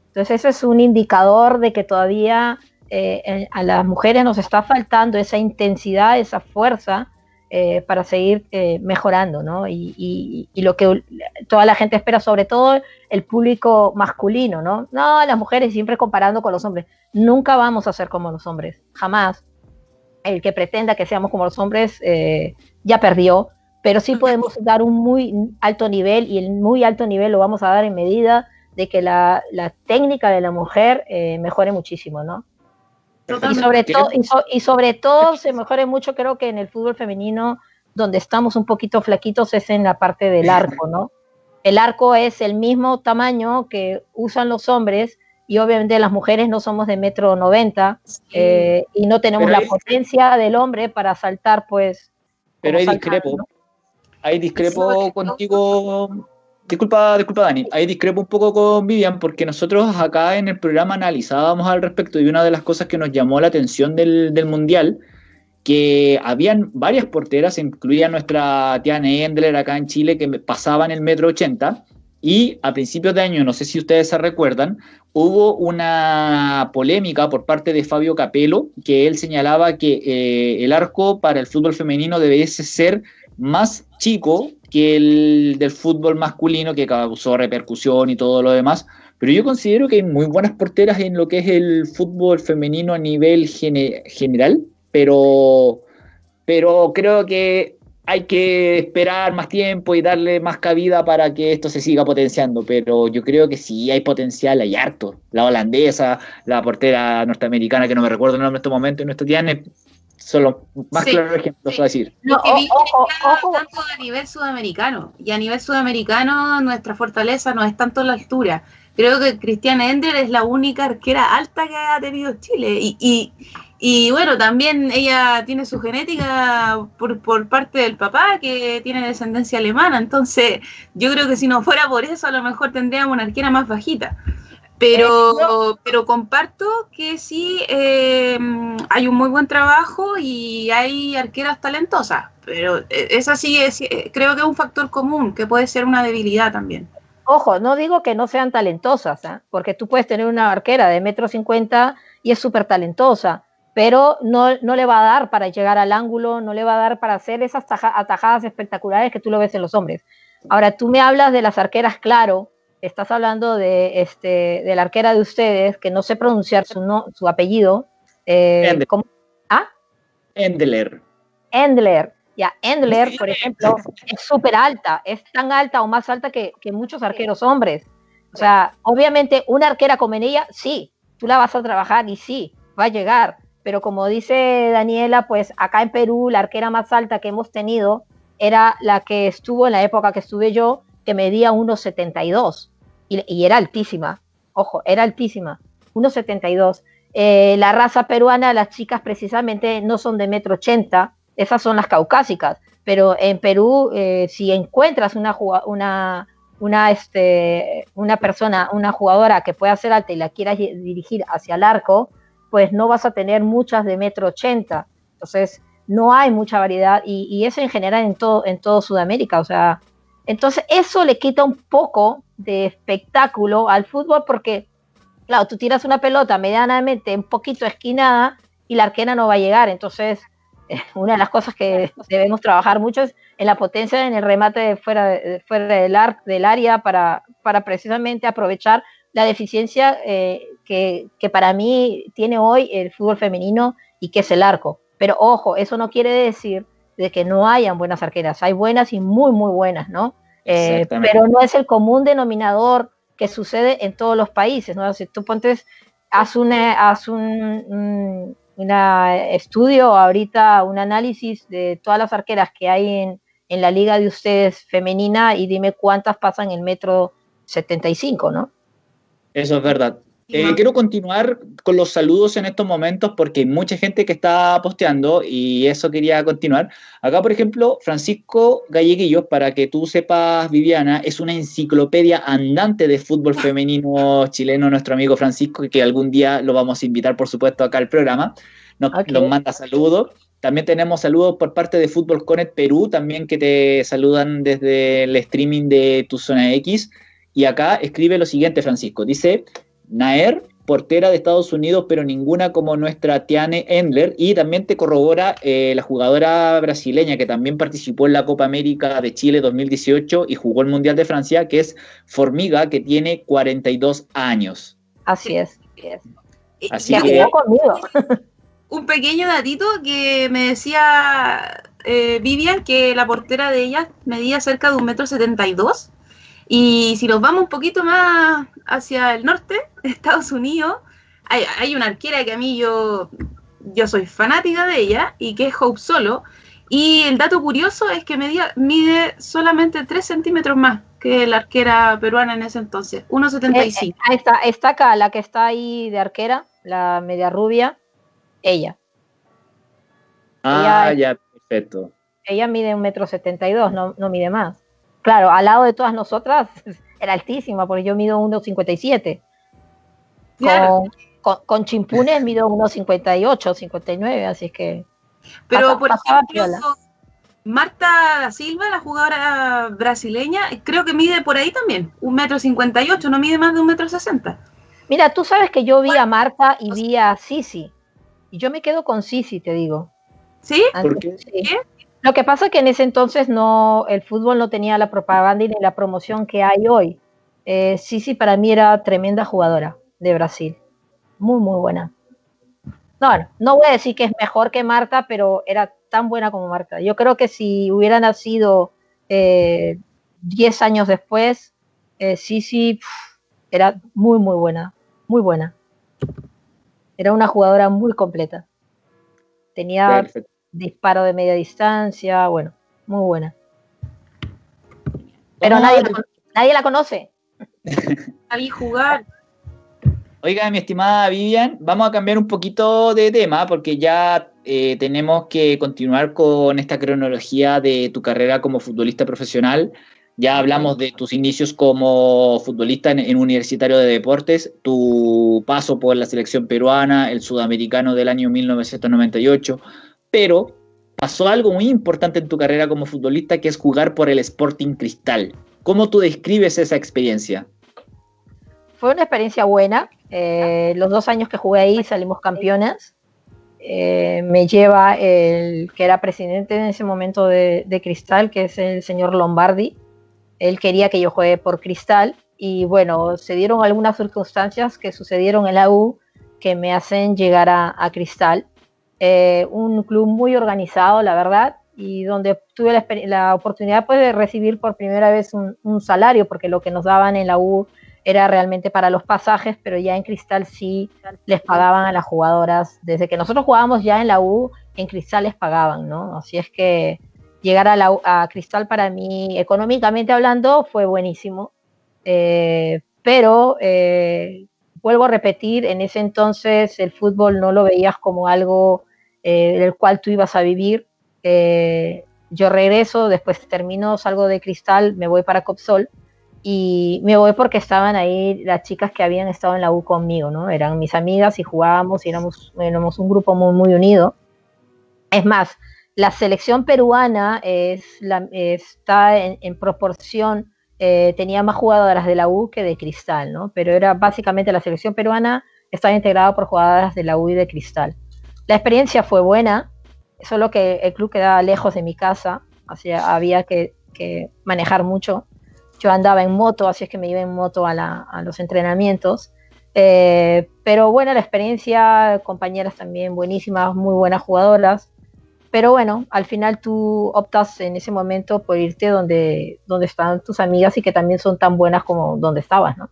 Entonces, eso es un indicador de que todavía eh, a las mujeres nos está faltando esa intensidad, esa fuerza eh, para seguir eh, mejorando, ¿no? Y, lo que toda la gente espera, sobre todo el público masculino, ¿no? No, las mujeres siempre comparando con los hombres. Nunca vamos a ser como los hombres, jamás. El que pretenda que seamos como los hombres eh, ya perdió, pero sí podemos dar un muy alto nivel y el muy alto nivel lo vamos a dar en medida de que la, la técnica de la mujer mejore muchísimo, ¿no? Y sobre, todo, y, sobre todo se mejore mucho, creo que en el fútbol femenino, donde estamos un poquito flaquitos, es en la parte del arco, ¿no? El arco es el mismo tamaño que usan los hombres y obviamente las mujeres no somos de metro noventa eh, y no tenemos la potencia del hombre para saltar, pues. Pero hay discrepo. Hay discrepo contigo Disculpa, disculpa Dani, ahí discrepo un poco con Vivian porque nosotros acá en el programa analizábamos al respecto y una de las cosas que nos llamó la atención del, Mundial, que habían varias porteras, incluía nuestra Tiana Endler acá en Chile, que pasaban el metro ochenta, y a principios de año, no sé si ustedes se recuerdan, hubo una polémica por parte de Fabio Capello, que él señalaba que eh, el arco para el fútbol femenino debiese ser más chico que el del fútbol masculino, que causó repercusión y todo lo demás. Pero yo considero que hay muy buenas porteras en lo que es el fútbol femenino a nivel general, pero, pero creo que hay que esperar más tiempo y darle más cabida para que esto se siga potenciando. Pero yo creo que sí hay potencial, hay harto. La holandesa, la portera norteamericana, que no me recuerdo el nombre en este momento, y nuestra tiene Solo más claro ejemplo, sí. decir. Lo que vi tanto a nivel sudamericano. Y a nivel sudamericano, nuestra fortaleza no es tanto la altura. Creo que Cristiana Ender es la única arquera alta que ha tenido Chile. Y, y, bueno, también ella tiene su genética por, por parte del papá, que tiene descendencia alemana. Entonces, yo creo que si no fuera por eso, a lo mejor tendríamos una arquera más bajita. Pero, pero comparto que sí eh, hay un muy buen trabajo y hay arqueras talentosas, pero eh, esa sí es, eh, creo que es un factor común que puede ser una debilidad también. Ojo, no digo que no sean talentosas, porque tú puedes tener una arquera de metro cincuenta y es súper talentosa, pero no, no, le va a dar para llegar al ángulo, no le va a dar para hacer esas atajadas espectaculares que tú lo ves en los hombres. Ahora, tú me hablas de las arqueras, claro, estás hablando de, este, de la arquera de ustedes, que no sé pronunciar su, no, su apellido. Eh, ¿Ah? Endler. Endler. Ya, Endler, por ejemplo, es súper alta, es tan alta o más alta que, muchos arqueros hombres. O sea, obviamente una arquera como en ella, sí, tú la vas a trabajar y sí, va a llegar. Pero como dice Daniela, pues acá en Perú la arquera más alta que hemos tenido era la que estuvo en la época que estuve yo, que medía 1,72 y, y, era altísima, ojo, era altísima, 1,72. Eh, la raza peruana, las chicas precisamente no son de metro ochenta, esas son las caucásicas, pero en Perú, eh, si encuentras una, una, una, este, una persona, una jugadora que pueda ser alta y la quieras dirigir hacia el arco, pues no vas a tener muchas de metro ochenta. Entonces, no hay mucha variedad y, y, eso en general en todo, en todo Sudamérica. O sea, entonces, eso le quita un poco de espectáculo al fútbol porque, claro, tú tiras una pelota medianamente un poquito esquinada y la arquera no va a llegar. Entonces, una de las cosas que debemos trabajar mucho es en la potencia en el remate de fuera, del, del área para, precisamente aprovechar la deficiencia eh, que para mí tiene hoy el fútbol femenino y que es el arco. Pero ojo, eso no quiere decir de que no hayan buenas arqueras, hay buenas y muy, muy buenas, ¿no? Eh, pero no es el común denominador que sucede en todos los países, ¿no? Si tú pontes, haz un, haz un, estudio ahorita, un análisis de todas las arqueras que hay en, en la liga de ustedes femenina y dime cuántas pasan el metro 75, ¿no? Eso es verdad. Eh, quiero continuar con los saludos en estos momentos porque hay mucha gente que está posteando y eso quería continuar. Acá, por ejemplo, Francisco Galleguillos, para que tú sepas, Viviana, es una enciclopedia andante de fútbol femenino chileno, nuestro amigo Francisco, que algún día lo vamos a invitar, por supuesto, acá al programa. Nos, manda saludos. También tenemos saludos por parte de Fútbol Connect Perú, también que te saludan desde el streaming de tu zona X. Y acá escribe lo siguiente, Francisco. Dice, Naer, portera de Estados Unidos, pero ninguna como nuestra Tiane Endler. Y también te corrobora eh, la jugadora brasileña que también participó en la Copa América de Chile 2018 y jugó el Mundial de Francia, que es Formiga, que tiene 42 años. Así es. Así que... conmigo. Un pequeño datito que me decía eh, Vivian que la portera de ella medía cerca de un metro setenta y dos y si nos vamos un poquito más hacia el norte, Estados Unidos, hay, una arquera que a mí yo, yo soy fanática de ella y que es Hope Solo. Y el dato curioso es que mide solamente 3 centímetros más que la arquera peruana en ese entonces, 1,75. Eh, eh está, está acá, la que está ahí de arquera, la media rubia, ella. Ah, ya, perfecto. Ella mide un metro setenta y dos, no, no mide más claro, al lado de todas nosotras era altísima, porque yo mido 1,57. Con, con, con, chimpunes mido 1,58, 59, así es que. Pero por ejemplo, Marta Silva, la jugadora brasileña, creo que mide por ahí también, 1,58 no mide más de 1,60 Mira, tú sabes que yo vi a Marta y vi a Sisi. Y yo me quedo con Sisi, te digo. ¿Sí? ¿Por qué? ¿Sí? Lo que pasa es que en ese entonces no, el fútbol no tenía la propaganda ni la promoción que hay hoy. Eh, sí, para mí era tremenda jugadora de Brasil. Muy, muy buena. No, no voy a decir que es mejor que Marta, pero era tan buena como Marta. Yo creo que si hubiera nacido 10 eh, años después, eh, sí, era muy, muy buena. Muy buena. Era una jugadora muy completa. Tenía disparo de media distancia, bueno, muy buena. Pero nadie, la, nadie la conoce. A jugar. Oiga, mi estimada Vivian, vamos a cambiar un poquito de tema porque ya eh, tenemos que continuar con esta cronología de tu carrera como futbolista profesional. Ya hablamos de tus inicios como futbolista en, en, Universitario de Deportes, tu paso por la selección peruana, el sudamericano del año 1998, pero pasó algo muy importante en tu carrera como futbolista, que es jugar por el Sporting Cristal. ¿Cómo tú describes esa experiencia? Fue una experiencia buena. Eh, los dos años que jugué ahí salimos campeonas. Eh, me lleva el que era presidente en ese momento de, Cristal, que es el señor Lombardi. Él quería que yo juegue por Cristal y bueno, se dieron algunas circunstancias que sucedieron en la U que me hacen llegar a Cristal. Eh, un club muy organizado, la verdad, y donde tuve la, oportunidad pues, de recibir por primera vez un, salario, porque lo que nos daban en la U era realmente para los pasajes, pero ya en Cristal sí les pagaban a las jugadoras. Desde que nosotros jugábamos ya en la U, en Cristal les pagaban, ¿no? Así es que llegar a, la, a Cristal para mí, económicamente hablando, fue buenísimo. Eh, pero eh, vuelvo a repetir, en ese entonces el fútbol no lo veías como algo eh, del cual tú ibas a vivir. Eh, yo regreso, después termino, salgo de Cristal, me voy para Copsol y me voy porque estaban ahí las chicas que habían estado en la U conmigo, ¿no? Eran mis amigas y jugábamos y éramos, un grupo muy, unido. Es más, la selección peruana está en, proporción, eh, tenía más jugadoras de la U que de Cristal, ¿no? Pero era básicamente la selección peruana estaba integrada por jugadoras de la U y de Cristal. La experiencia fue buena, solo que el club quedaba lejos de mi casa, así había que, manejar mucho. Yo andaba en moto, así es que me iba en moto a, los entrenamientos. Eh, pero buena la experiencia, compañeras también buenísimas, muy buenas jugadoras. Pero bueno, al final tú optas en ese momento por irte donde, donde están tus amigas y que también son tan buenas como donde estabas, ¿no?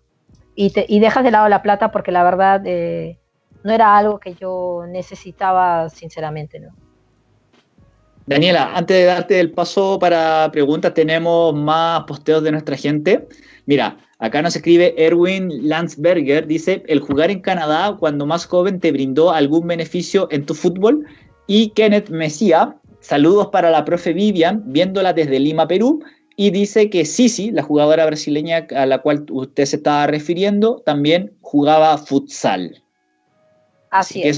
y, y, dejas de lado la plata porque la verdad eh, no era algo que yo necesitaba sinceramente, ¿no? Daniela, antes de darte el paso para preguntas, tenemos más posteos de nuestra gente. Mira, acá nos escribe Erwin Landsberger, dice, el jugar en Canadá cuando más joven te brindó algún beneficio en tu fútbol. Y Kenneth Mesía, saludos para la profe Vivian, viéndola desde Lima, Perú, y dice que Sisi, la jugadora brasileña a la cual usted se estaba refiriendo, también jugaba futsal. Así, es.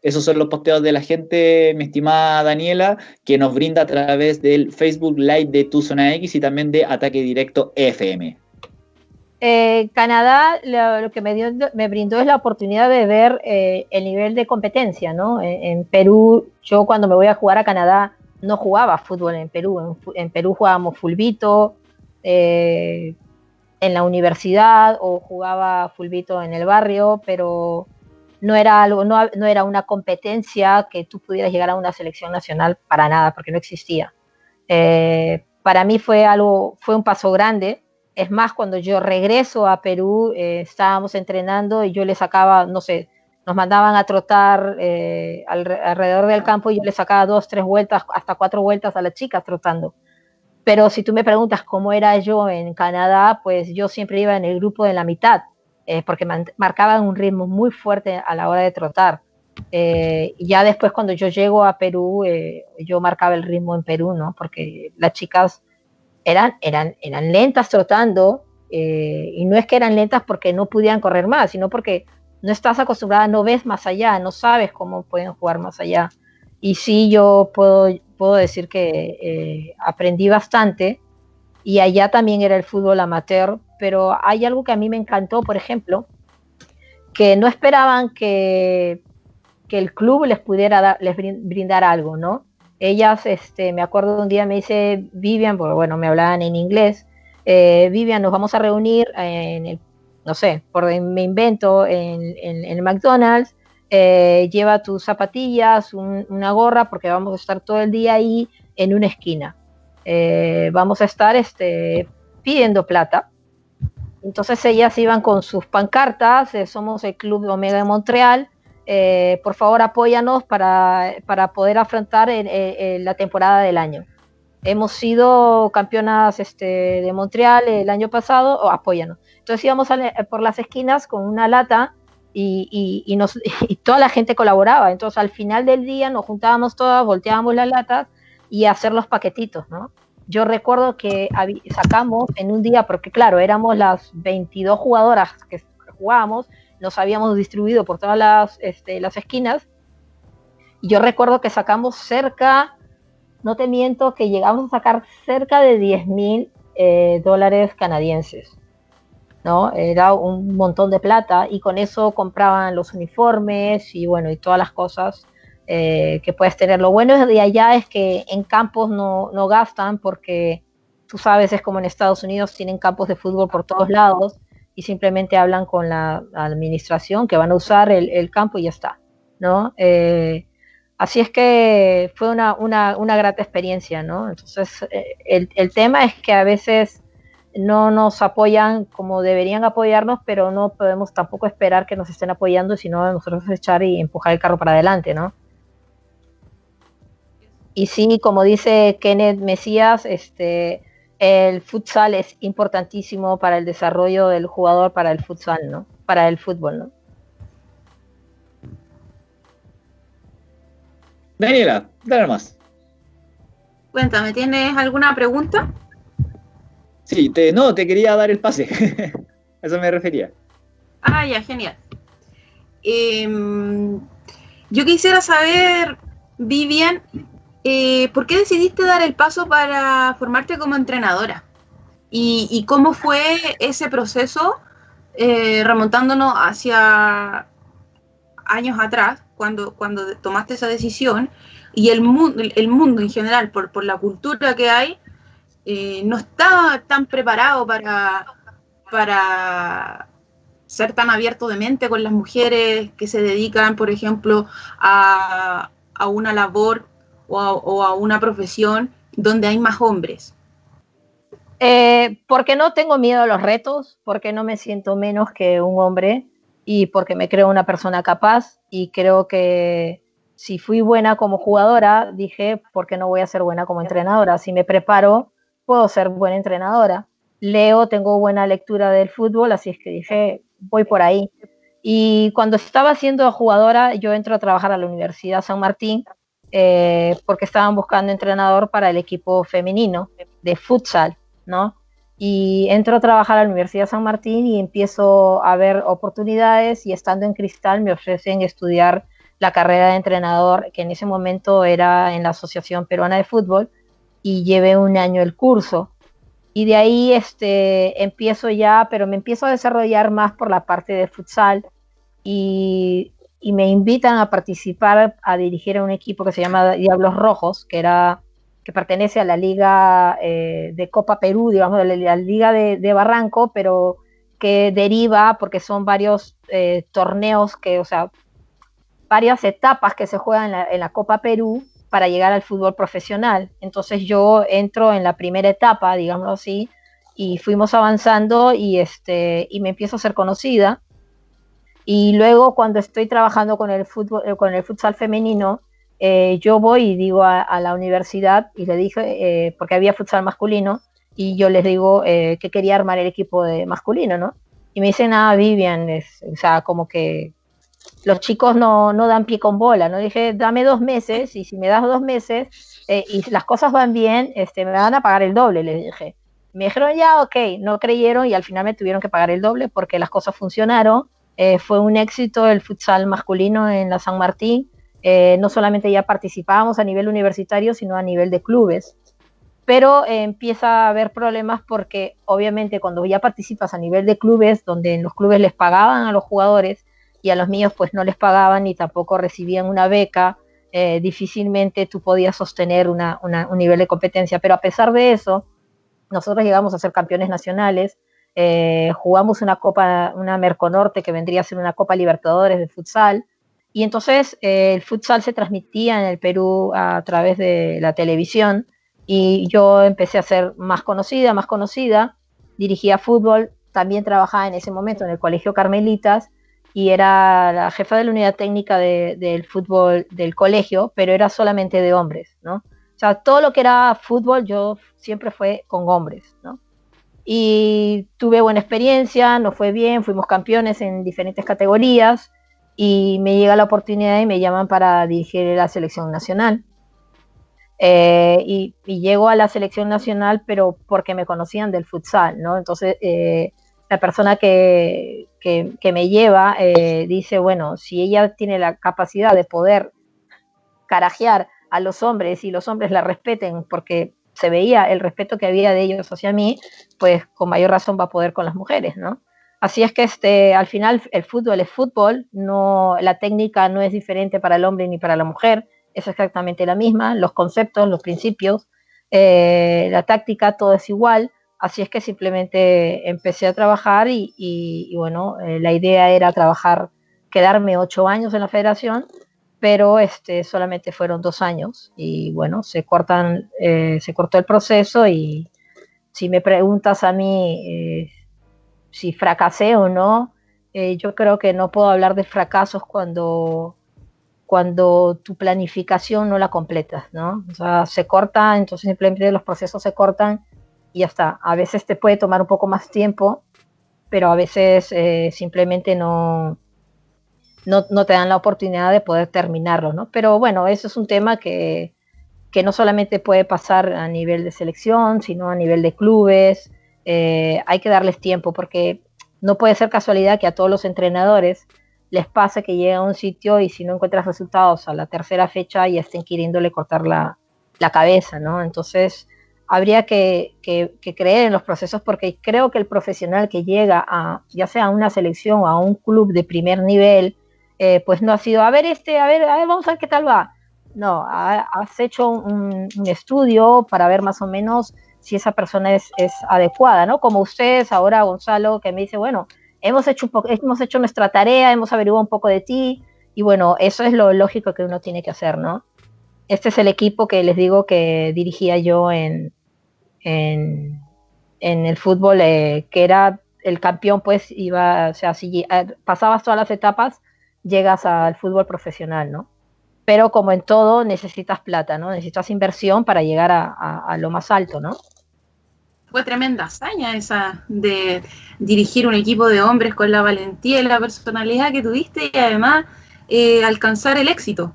Esos son, los, posteos de la gente, mi estimada Daniela, que nos brinda a través del Facebook Live de Tu Zona X y también de Ataque Directo FM. Eh, Canadá lo, que me, dio, me brindó es la oportunidad de ver eh, el nivel de competencia, ¿no? En, Perú, yo cuando me voy a jugar a Canadá no jugaba fútbol en Perú, en, Perú jugábamos fulbito eh, en la universidad o jugaba fulbito en el barrio, pero no era algo, no, no, era una competencia que tú pudieras llegar a una selección nacional para nada, porque no existía. Eh, para mí fue algo, fue un paso grande. Es más, cuando yo regreso a Perú, eh, estábamos entrenando y yo le sacaba, no sé, nos mandaban a trotar eh, alrededor del campo y yo le sacaba dos, tres vueltas, hasta cuatro vueltas a las chicas trotando. Pero si tú me preguntas cómo era yo en Canadá, pues yo siempre iba en el grupo de la mitad eh, porque marcaban un ritmo muy fuerte a la hora de trotar. Eh, y ya después cuando yo llego a Perú, eh, yo marcaba el ritmo en Perú, ¿no? Porque las chicas eran, eran, eran lentas trotando, y no es que eran lentas porque no podían correr más, sino porque no estás acostumbrada, no ves más allá, no sabes cómo pueden jugar más allá. Y sí, yo puedo, puedo decir que aprendí bastante, y allá también era el fútbol amateur, pero hay algo que a mí me encantó, por ejemplo, que no esperaban que, que el club les pudiera les brindar algo, ¿no? Ellas, este, me acuerdo un día me dice Vivian, porque bueno, me hablaban en inglés, eh, Vivian, nos vamos a reunir en el, no sé, por me invento, en, el McDonald's, eh, lleva tus zapatillas, una gorra, porque vamos a estar todo el día ahí en una esquina. Eh, vamos a estar este, pidiendo plata entonces ellas iban con sus pancartas, eh, somos el Club Omega de Montreal, eh, por favor apóyanos para, poder afrontar la temporada del año. Hemos sido campeonas este, de Montreal el año pasado, o apóyanos. Entonces íbamos por las esquinas con una lata y, y, toda la gente colaboraba. Entonces al final del día nos juntábamos todas, volteábamos las latas y hacer los paquetitos, ¿no? Yo recuerdo que sacamos en un día, porque claro, éramos las 22 jugadoras que jugábamos, nos habíamos distribuido por todas las, este, las esquinas, yo recuerdo que sacamos cerca, no te miento, que llegamos a sacar cerca de 10 mil eh, dólares canadienses. ¿no? Era un montón de plata y con eso compraban los uniformes y bueno, y todas las cosas eh, que puedes tener. Lo bueno de allá es que en campos no, no, gastan porque tú sabes, es como en Estados Unidos, tienen campos de fútbol por todos lados y simplemente hablan con la administración que van a usar el, campo y ya está, ¿no? Eh, así es que fue una, una, una grata experiencia, ¿no? Entonces, eh, el, el tema es que a veces no nos apoyan como deberían apoyarnos, pero no podemos tampoco esperar que nos estén apoyando, sino nosotros echar y empujar el carro para adelante, ¿no? Y sí, como dice Kenneth Mesías, este, el futsal es importantísimo para el desarrollo del jugador, para el futsal, ¿no? Para el fútbol, ¿no? Daniela, dale más. Cuéntame, ¿tienes alguna pregunta? Sí, te, no, te quería dar el pase. eso me refería. Ah, ya, genial. Em, yo quisiera saber, Vivian, eh, ¿por qué decidiste dar el paso para formarte como entrenadora? ¿Y, cómo fue ese proceso eh, remontándonos hacia años atrás, cuando, cuando tomaste esa decisión? Y el, mundo, el mundo en general, por, por la cultura que hay, eh, no estaba tan preparado para, para ser tan abierto de mente con las mujeres que se dedican, por ejemplo, a, a una labor o a, una profesión donde hay más hombres. Eh, porque no tengo miedo a los retos, porque no me siento menos que un hombre y porque me creo una persona capaz y creo que si fui buena como jugadora, dije, ¿por qué no voy a ser buena como entrenadora? Si me preparo, puedo ser buena entrenadora. Leo, tengo buena lectura del fútbol, así es que dije, voy por ahí. Y cuando estaba siendo jugadora, yo entro a trabajar a la Universidad San Martín eh, porque estaban buscando entrenador para el equipo femenino de futsal, ¿no? Y entro a trabajar a la Universidad San Martín y empiezo a ver oportunidades y estando en Cristal me ofrecen estudiar la carrera de entrenador, que en ese momento era en la Asociación Peruana de Fútbol, y llevé un año el curso. Y de ahí este, empiezo ya, pero me empiezo a desarrollar más por la parte de futsal y, me invitan a participar, a dirigir a un equipo que se llama Diablos Rojos, que era que pertenece a la Liga eh, de Copa Perú, digamos, la, Liga de, Barranco, pero que deriva porque son varios eh, torneos que, o sea, varias etapas que se juegan en la, Copa Perú para llegar al fútbol profesional. Entonces yo entro en la primera etapa, digámoslo así, y fuimos avanzando y, este, y me empiezo a ser conocida. Y luego cuando estoy trabajando con el, fútbol, eh, con el futsal femenino, eh, yo voy y digo a, la universidad y le dije, eh, porque había futsal masculino, y yo les digo que quería armar el equipo de masculino, ¿no? Y me dicen, ah, Vivian, es, o sea, como que los chicos no, no, dan pie con bola, ¿no? Dije, dame dos meses y si me das dos meses y las cosas van bien, este, me van a pagar el doble, les dije. Me dijeron, ya, ok, no creyeron y al final me tuvieron que pagar el doble porque las cosas funcionaron. Eh, fue un éxito el futsal masculino en la San Martín. Eh, no solamente ya participábamos a nivel universitario, sino a nivel de clubes. Pero empieza a haber problemas porque obviamente cuando ya participas a nivel de clubes, donde en los clubes les pagaban a los jugadores, y a los míos pues no les pagaban ni tampoco recibían una beca, eh, difícilmente tú podías sostener un nivel de competencia. Pero a pesar de eso, nosotros llegamos a ser campeones nacionales, eh, jugamos una Copa, una Merconorte que vendría a ser una Copa Libertadores de futsal, y entonces eh, el futsal se transmitía en el Perú a través de la televisión, y yo empecé a ser más conocida, más conocida, dirigía fútbol, también trabajaba en ese momento en el Colegio Carmelitas, y era la jefa de la unidad técnica del fútbol del colegio, pero era solamente de hombres, ¿no? O sea, todo lo que era fútbol yo siempre fue con hombres, ¿no? Y tuve buena experiencia, nos fue bien, fuimos campeones en diferentes categorías y me llega la oportunidad y me llaman para dirigir la selección nacional. Eh, y, llego a la selección nacional, pero porque me conocían del futsal, ¿no? Entonces, eh, la persona que, que, me lleva eh, dice, bueno, si ella tiene la capacidad de poder carajear a los hombres y los hombres la respeten porque se veía el respeto que había de ellos hacia mí, pues con mayor razón va a poder con las mujeres, ¿no? Así es que este, al final el fútbol es fútbol, no, la técnica no es diferente para el hombre ni para la mujer, es exactamente la misma, los conceptos, los principios, eh, la táctica, todo es igual, Así es que simplemente empecé a trabajar y, bueno, eh, la idea era trabajar, quedarme ocho años en la federación, pero este, solamente fueron dos años y bueno, se, cortan, eh, se cortó el proceso y si me preguntas a mí eh, si fracasé o no, yo creo que no puedo hablar de fracasos cuando, cuando tu planificación no la completas, ¿no? O sea, se corta, entonces simplemente los procesos se cortan y ya está. A veces te puede tomar un poco más tiempo, pero a veces eh, simplemente no, no, te dan la oportunidad de poder terminarlo, ¿no? Pero bueno, eso es un tema que, que no solamente puede pasar a nivel de selección, sino a nivel de clubes. Eh, hay que darles tiempo porque no puede ser casualidad que a todos los entrenadores les pase que llega a un sitio y si no encuentras resultados a la tercera fecha ya estén queriéndole cortar la, la cabeza, ¿no? Entonces, habría que, creer en los procesos porque creo que el profesional que llega a ya sea a una selección o a un club de primer nivel, eh, pues no ha sido, a ver este, a ver, a ver, vamos a ver qué tal va. No, has hecho un, estudio para ver más o menos si esa persona es, adecuada, ¿no? Como ustedes ahora, Gonzalo, que me dice, bueno, hemos hecho, hemos hecho nuestra tarea, hemos averiguado un poco de ti, y bueno, eso es lo lógico que uno tiene que hacer, ¿no? Este es el equipo que les digo que dirigía yo en, en, el fútbol, eh, que era el campeón, pues iba, o sea, si pasabas todas las etapas, llegas al fútbol profesional, ¿no? Pero como en todo, necesitas plata, ¿no? Necesitas inversión para llegar a, lo más alto, ¿no? Fue tremenda hazaña esa de dirigir un equipo de hombres con la valentía y la personalidad que tuviste y además eh, alcanzar el éxito.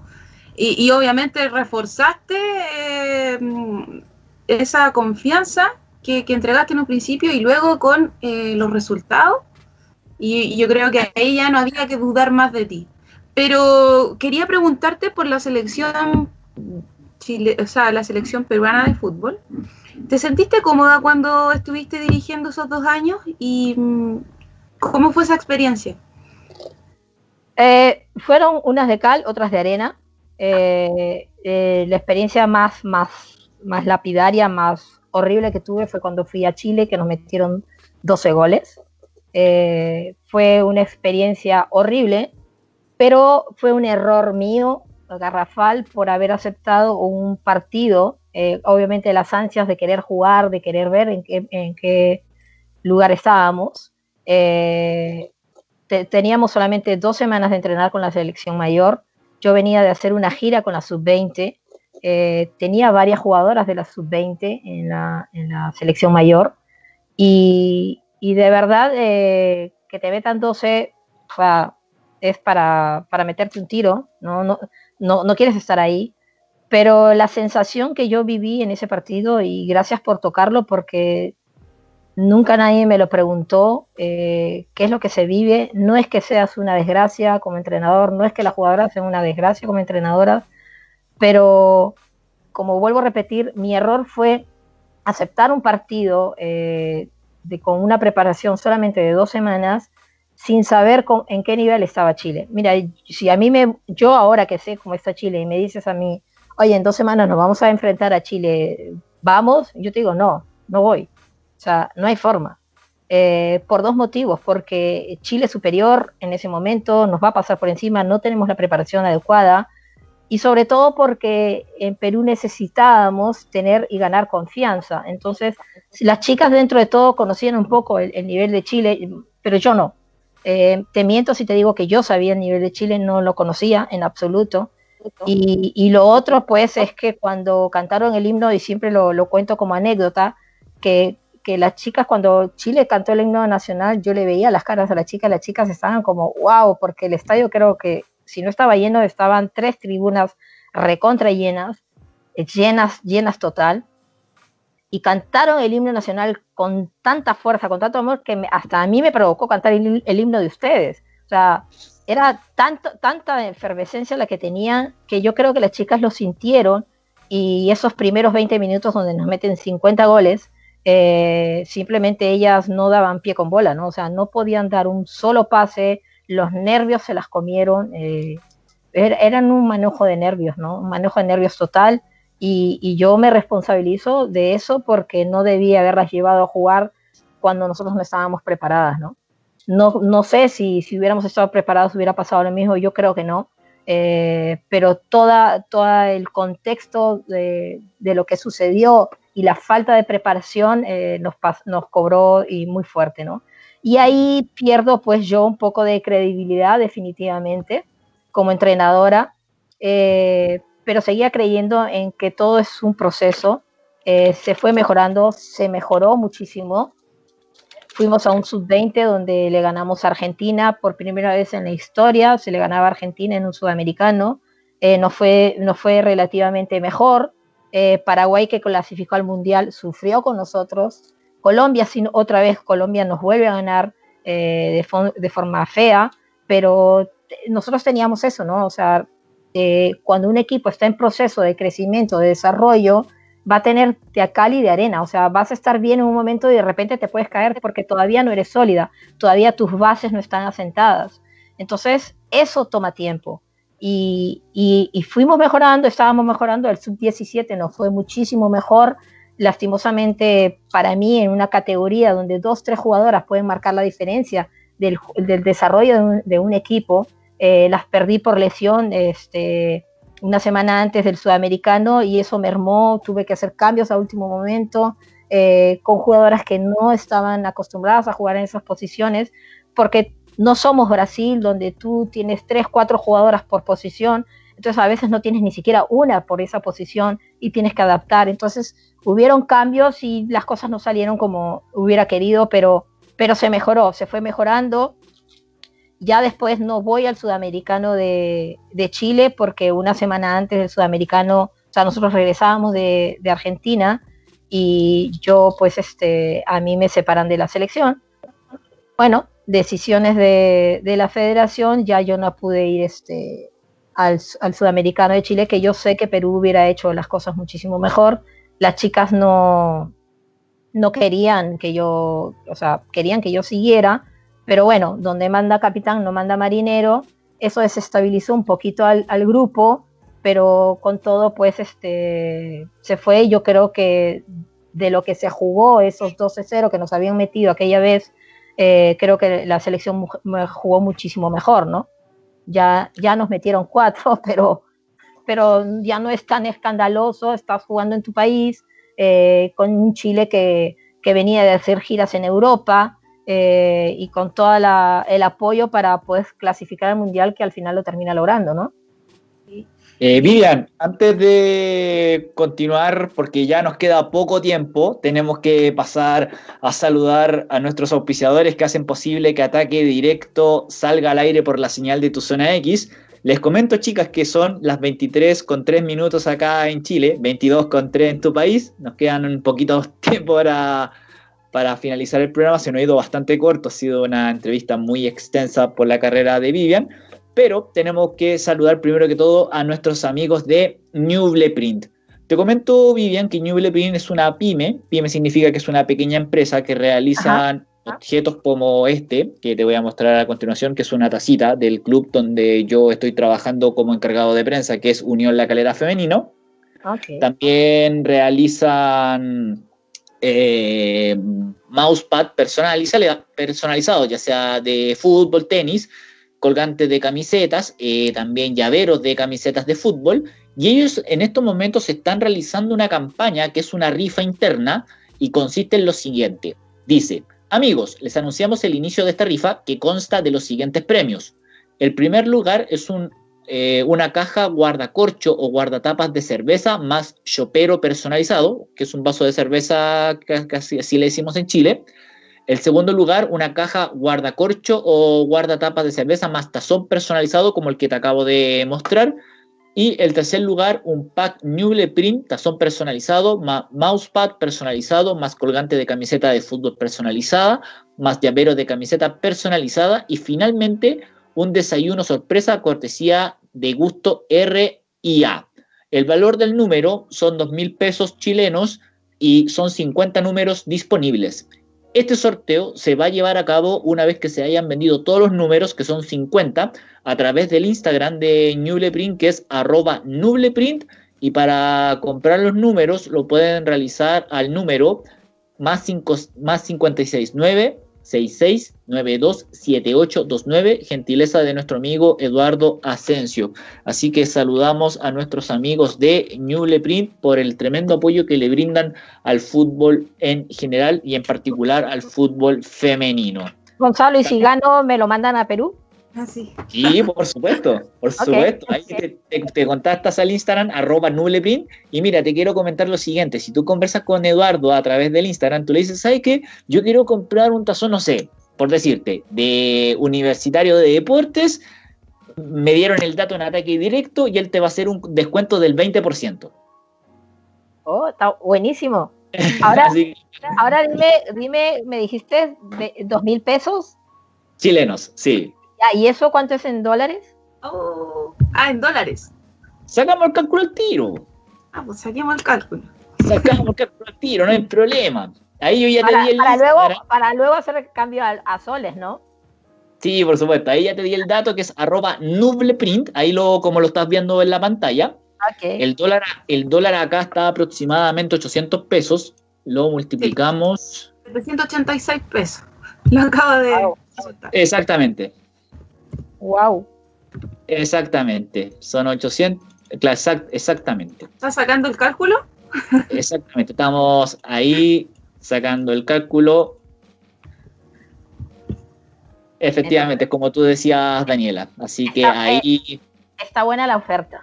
Y, obviamente reforzaste eh, esa confianza que, entregaste en un principio y luego con eh, los resultados. Y, yo creo que ahí ya no había que dudar más de ti. Pero quería preguntarte por la selección o sea, la selección peruana de fútbol. ¿Te sentiste cómoda cuando estuviste dirigiendo esos dos años? ¿Y mm, cómo fue esa experiencia? Eh, fueron unas de cal, otras de arena. Eh, eh, la experiencia más, más, más lapidaria, más horrible que tuve fue cuando fui a Chile, que nos metieron 12 goles. Fue una experiencia horrible, pero fue un error mío, garrafal, por haber aceptado un partido, obviamente las ansias de querer jugar, de querer ver en qué, lugar estábamos teníamos solamente dos semanas de entrenar con la selección mayor. Yo venía de hacer una gira con la sub-20. Eh, tenía varias jugadoras de la sub-20 en la, selección mayor. Y, de verdad eh, que te metan 12 es para, meterte un tiro. ¿no? No, no, no quieres estar ahí. Pero la sensación que yo viví en ese partido, y gracias por tocarlo, porque Nunca nadie me lo preguntó eh, qué es lo que se vive. No es que seas una desgracia como entrenador, no es que las jugadoras sean una desgracia como entrenadoras, pero como vuelvo a repetir, mi error fue aceptar un partido eh, de, con una preparación solamente de dos semanas sin saber en qué nivel estaba Chile. Mira, si a mí me, yo ahora que sé cómo está Chile y me dices a mí, oye, en dos semanas nos vamos a enfrentar a Chile, vamos, yo te digo, no, no voy o sea, no hay forma. Eh, por dos motivos, porque Chile superior en ese momento nos va a pasar por encima, no tenemos la preparación adecuada y sobre todo porque en Perú necesitábamos tener y ganar confianza. Entonces, las chicas dentro de todo conocían un poco el, nivel de Chile, pero yo no. Eh, te miento si te digo que yo sabía el nivel de Chile, no lo conocía en absoluto. Y, lo otro, pues, es que cuando cantaron el himno, y siempre lo, lo cuento como anécdota, que que las chicas, cuando Chile cantó el himno nacional, yo le veía las caras a las chicas, las chicas estaban como, wow, porque el estadio creo que si no estaba lleno, estaban tres tribunas recontra llenas, llenas, llenas total, y cantaron el himno nacional con tanta fuerza, con tanto amor, que hasta a mí me provocó cantar el, himno de ustedes. O sea, era tanto, tanta efervescencia la que tenían que yo creo que las chicas lo sintieron y esos primeros 20 minutos donde nos meten 50 goles, eh, simplemente ellas no daban pie con bola, ¿no? O sea, no podían dar un solo pase, los nervios se las comieron, eh, er, eran un manejo de nervios, ¿no? Un manejo de nervios total y, yo me responsabilizo de eso porque no debía haberlas llevado a jugar cuando nosotros no estábamos preparadas, ¿no? No, sé si, si hubiéramos estado preparados hubiera pasado lo mismo, yo creo que no, eh, pero toda, todo el contexto de, de, lo que sucedió y la falta de preparación eh, nos, nos cobró y muy fuerte, ¿no? Y ahí pierdo pues yo un poco de credibilidad definitivamente como entrenadora, eh, pero seguía creyendo en que todo es un proceso, eh, se fue mejorando, se mejoró muchísimo. Fuimos a un sub-20 donde le ganamos a Argentina por primera vez en la historia, se le ganaba a Argentina en un sudamericano, nos, fue, nos fue relativamente mejor, eh, Paraguay que clasificó al Mundial sufrió con nosotros. Colombia, sin otra vez, Colombia nos vuelve a ganar eh, de, forma fea, pero nosotros teníamos eso, ¿no? O sea, eh, cuando un equipo está en proceso de crecimiento, de desarrollo, va a tener de cal y de arena, o sea, vas a estar bien en un momento y de repente te puedes caer porque todavía no eres sólida, todavía tus bases no están asentadas. Entonces, eso toma tiempo. Y, fuimos mejorando, estábamos mejorando, el sub-17 nos fue muchísimo mejor, lastimosamente para mí en una categoría donde dos, tres jugadoras pueden marcar la diferencia del, desarrollo de un, equipo, eh, las perdí por lesión este, una semana antes del sudamericano y eso mermó, tuve que hacer cambios a último momento, eh, con jugadoras que no estaban acostumbradas a jugar en esas posiciones, porque no somos Brasil, donde tú tienes tres, cuatro jugadoras por posición, entonces a veces no tienes ni siquiera una por esa posición y tienes que adaptar. Entonces hubieron cambios y las cosas no salieron como hubiera querido, pero, pero se mejoró, se fue mejorando. Ya después no voy al sudamericano de, Chile porque una semana antes del sudamericano, o sea, nosotros regresábamos de, de Argentina y yo pues este, a mí me separan de la selección. Bueno, decisiones de, de la federación, ya yo no pude ir este, al, sudamericano de Chile, que yo sé que Perú hubiera hecho las cosas muchísimo mejor. Las chicas no, no querían que yo, o sea, querían que yo siguiera, pero bueno, donde manda capitán no manda marinero, eso desestabilizó un poquito al, grupo pero con todo, pues, este, se fue. Yo creo que de lo que se jugó, esos 12-0 que nos habían metido aquella vez, eh, creo que la selección jugó muchísimo mejor, ¿no? Ya, ya nos metieron cuatro, pero, pero ya no es tan escandaloso, estás jugando en tu país, eh, con un Chile que, que, venía de hacer giras en Europa eh, y con todo el apoyo para poder clasificar al Mundial que al final lo termina logrando, ¿no? Eh, Vivian, antes de continuar, porque ya nos queda poco tiempo, tenemos que pasar a saludar a nuestros auspiciadores que hacen posible que Ataque Directo salga al aire por la señal de tu zona X. Les comento, chicas, que son las 23 con 3 minutos acá en Chile, 22 con 3 en tu país. Nos quedan un poquito tiempo para, para finalizar el programa. Se nos ha ido bastante corto, ha sido una entrevista muy extensa por la carrera de Vivian. Pero tenemos que saludar primero que todo a nuestros amigos de Newble Print. Te comento, Vivian, que Newble Print es una pyme. Pyme significa que es una pequeña empresa que realiza objetos como este, que te voy a mostrar a continuación, que es una tacita del club donde yo estoy trabajando como encargado de prensa, que es Unión La Calera Femenino. También realizan eh, mousepad personalizados, ya sea de fútbol, tenis, colgantes de camisetas, eh, también llaveros de camisetas de fútbol, y ellos en estos momentos están realizando una campaña que es una rifa interna y consiste en lo siguiente. Dice, amigos, les anunciamos el inicio de esta rifa que consta de los siguientes premios. El primer lugar es eh, una caja guardacorcho o guardatapas de cerveza más chopero personalizado, que es un vaso de cerveza, casi así le decimos en Chile. El segundo lugar, una caja guardacorcho o guardatapas de cerveza más tazón personalizado como el que te acabo de mostrar. Y el tercer lugar, un pack Newble Print, tazón personalizado, más mousepad personalizado, más colgante de camiseta de fútbol personalizada, más llavero de camiseta personalizada. Y finalmente, un desayuno sorpresa cortesía de gusto R y A. El valor del número son dos mil pesos chilenos y son 50 números disponibles. Este sorteo se va a llevar a cabo una vez que se hayan vendido todos los números, que son 50, a través del Instagram de Nubleprint, que es arroba Nubleprint. Y para comprar los números lo pueden realizar al número más, 5, más 569 66927829, gentileza de nuestro amigo Eduardo Asensio. Así que saludamos a nuestros amigos de Newle Print por el tremendo apoyo que le brindan al fútbol en general y en particular al fútbol femenino. Gonzalo, y si gano, ¿me lo mandan a Perú? Ah, sí. por supuesto, por supuesto. Ahí te, contactas al Instagram, arroba Nubleprint. Y mira, te quiero comentar lo siguiente. Si tú conversas con Eduardo a través del Instagram, tú le dices, ¿sabes qué? Yo quiero comprar un tazón, no sé, por decirte, de universitario de deportes. Me dieron el dato en ataque directo y él te va a hacer un descuento del 20%. Oh, está buenísimo. Ahora, ahora dime, dime, me dijiste dos mil pesos. Chilenos, sí. ¿Y eso cuánto es en dólares? Oh, ah, en dólares. Sacamos el cálculo al tiro. Ah, pues saquemos el cálculo. Sacamos el cálculo al tiro, no hay problema. Ahí yo ya te di el para luego, para luego hacer el cambio a, soles, ¿no? Sí, por supuesto. Ahí ya te di el dato que es arroba nubleprint. Ahí lo, como lo estás viendo en la pantalla. El, dólar, el dólar acá está aproximadamente 800 pesos. Lo multiplicamos. 786 pesos. Lo acabo de. Exactamente. Wow. Exactamente, son 800, exactamente. ¿Estás sacando el cálculo? Exactamente, estamos ahí sacando el cálculo, efectivamente, como tú decías, Daniela. Así que ahí... Está buena la oferta.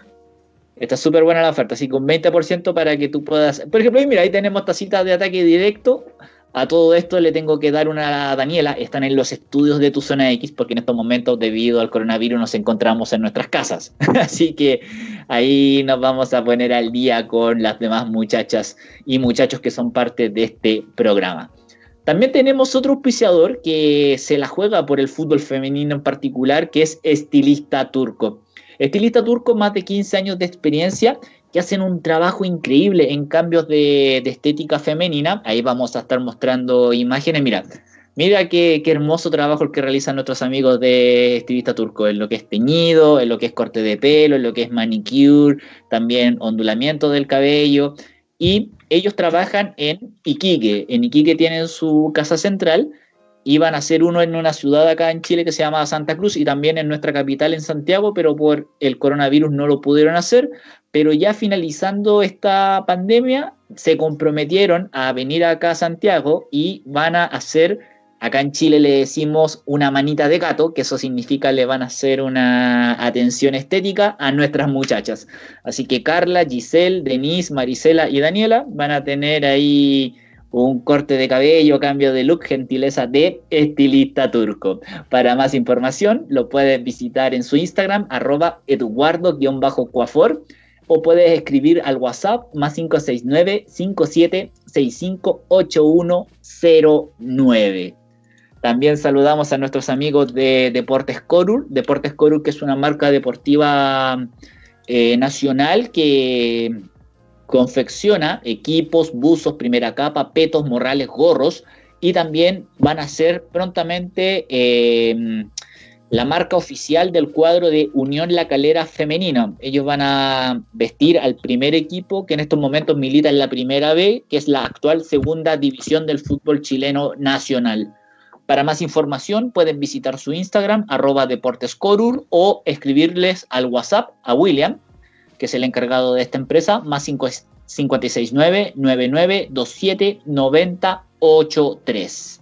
Está súper buena la oferta, así con 20% para que tú puedas... Por ejemplo, mira, ahí tenemos tacitas de ataque directo a todo esto le tengo que dar una Daniela. Están en los estudios de tu zona X porque en estos momentos, debido al coronavirus, nos encontramos en nuestras casas. Así que ahí nos vamos a poner al día con las demás muchachas y muchachos que son parte de este programa. También tenemos otro auspiciador que se la juega por el fútbol femenino en particular, que es Estilista Turco. Estilista Turco, más de 15 años de experiencia que hacen un trabajo increíble en cambios de, estética femenina. Ahí vamos a estar mostrando imágenes. Mira, mira qué, hermoso trabajo el que realizan nuestros amigos de estilista turco, en lo que es teñido, en lo que es corte de pelo, en lo que es manicure, también ondulamiento del cabello. Y ellos trabajan en Iquique. En Iquique tienen su casa central iban a hacer uno en una ciudad acá en Chile que se llama Santa Cruz y también en nuestra capital en Santiago, pero por el coronavirus no lo pudieron hacer. Pero ya finalizando esta pandemia, se comprometieron a venir acá a Santiago y van a hacer, acá en Chile le decimos una manita de gato, que eso significa le van a hacer una atención estética a nuestras muchachas. Así que Carla, Giselle, Denise, Marisela y Daniela van a tener ahí un corte de cabello, cambio de look, gentileza de estilista turco. Para más información lo puedes visitar en su Instagram, arroba eduardo-cuafor, o puedes escribir al WhatsApp más 569 57658109 También saludamos a nuestros amigos de Deportes Corur, Deportes Corur que es una marca deportiva eh, nacional que confecciona equipos, buzos, primera capa, petos, morrales, gorros y también van a ser prontamente eh, la marca oficial del cuadro de Unión La Calera Femenina. Ellos van a vestir al primer equipo que en estos momentos milita en la primera B, que es la actual segunda división del fútbol chileno nacional. Para más información pueden visitar su Instagram, arroba deportescorur, o escribirles al WhatsApp a William, que es el encargado de esta empresa, más 569-9927-9083.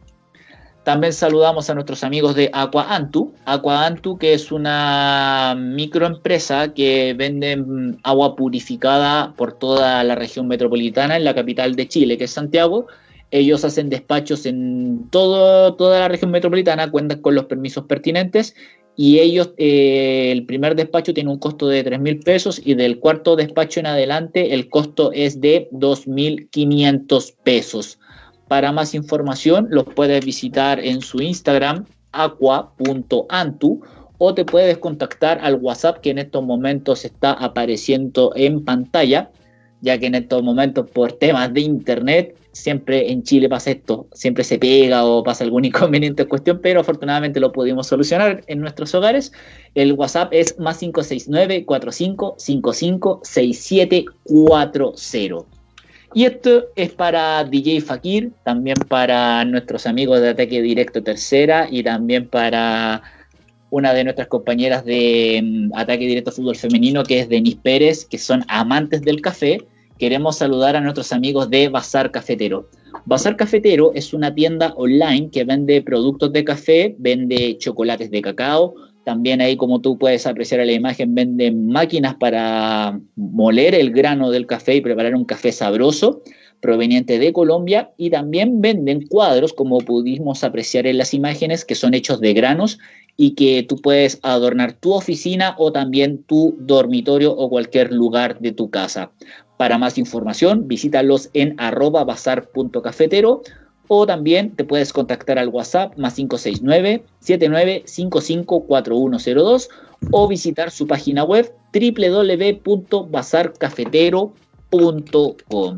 También saludamos a nuestros amigos de Aqua Antu. Aqua Antu, que es una microempresa que vende agua purificada por toda la región metropolitana en la capital de Chile, que es Santiago. Ellos hacen despachos en todo, toda la región metropolitana, cuentan con los permisos pertinentes y ellos, eh, el primer despacho tiene un costo de 3 mil pesos y del cuarto despacho en adelante el costo es de 2.500 pesos. Para más información los puedes visitar en su Instagram aqua.antu o te puedes contactar al WhatsApp que en estos momentos está apareciendo en pantalla, ya que en estos momentos por temas de internet siempre en Chile pasa esto, siempre se pega o pasa algún inconveniente en cuestión, pero afortunadamente lo pudimos solucionar en nuestros hogares. El WhatsApp es más 569 4555 6740. Y esto es para DJ Fakir, también para nuestros amigos de Ataque Directo Tercera y también para una de nuestras compañeras de mm, Ataque Directo Fútbol Femenino, que es Denis Pérez, que son amantes del café. Queremos saludar a nuestros amigos de Bazar Cafetero. Bazar Cafetero es una tienda online que vende productos de café, vende chocolates de cacao, también ahí como tú puedes apreciar en la imagen, venden máquinas para moler el grano del café y preparar un café sabroso proveniente de Colombia y también venden cuadros como pudimos apreciar en las imágenes que son hechos de granos y que tú puedes adornar tu oficina o también tu dormitorio o cualquier lugar de tu casa. Para más información, visítalos en arroba bazar.cafetero o también te puedes contactar al WhatsApp más 569-7955-4102 o visitar su página web www.bazarcafetero.com.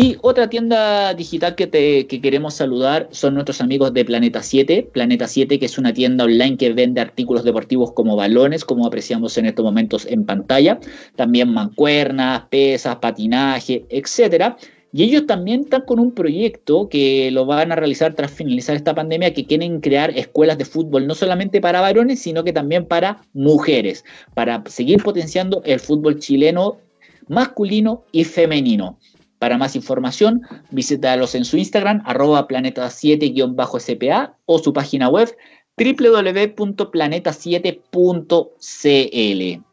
Y otra tienda digital que, te, queremos saludar son nuestros amigos de Planeta 7. Planeta 7, que es una tienda online que vende artículos deportivos como balones, como apreciamos en estos momentos en pantalla. También mancuernas, pesas, patinaje, etcétera. Y ellos también están con un proyecto que lo van a realizar tras finalizar esta pandemia, que quieren crear escuelas de fútbol no solamente para varones, sino que también para mujeres, para seguir potenciando el fútbol chileno masculino y femenino. Para más información, visítalos en su Instagram, arroba planeta7-spa o su página web www.planeta7.cl.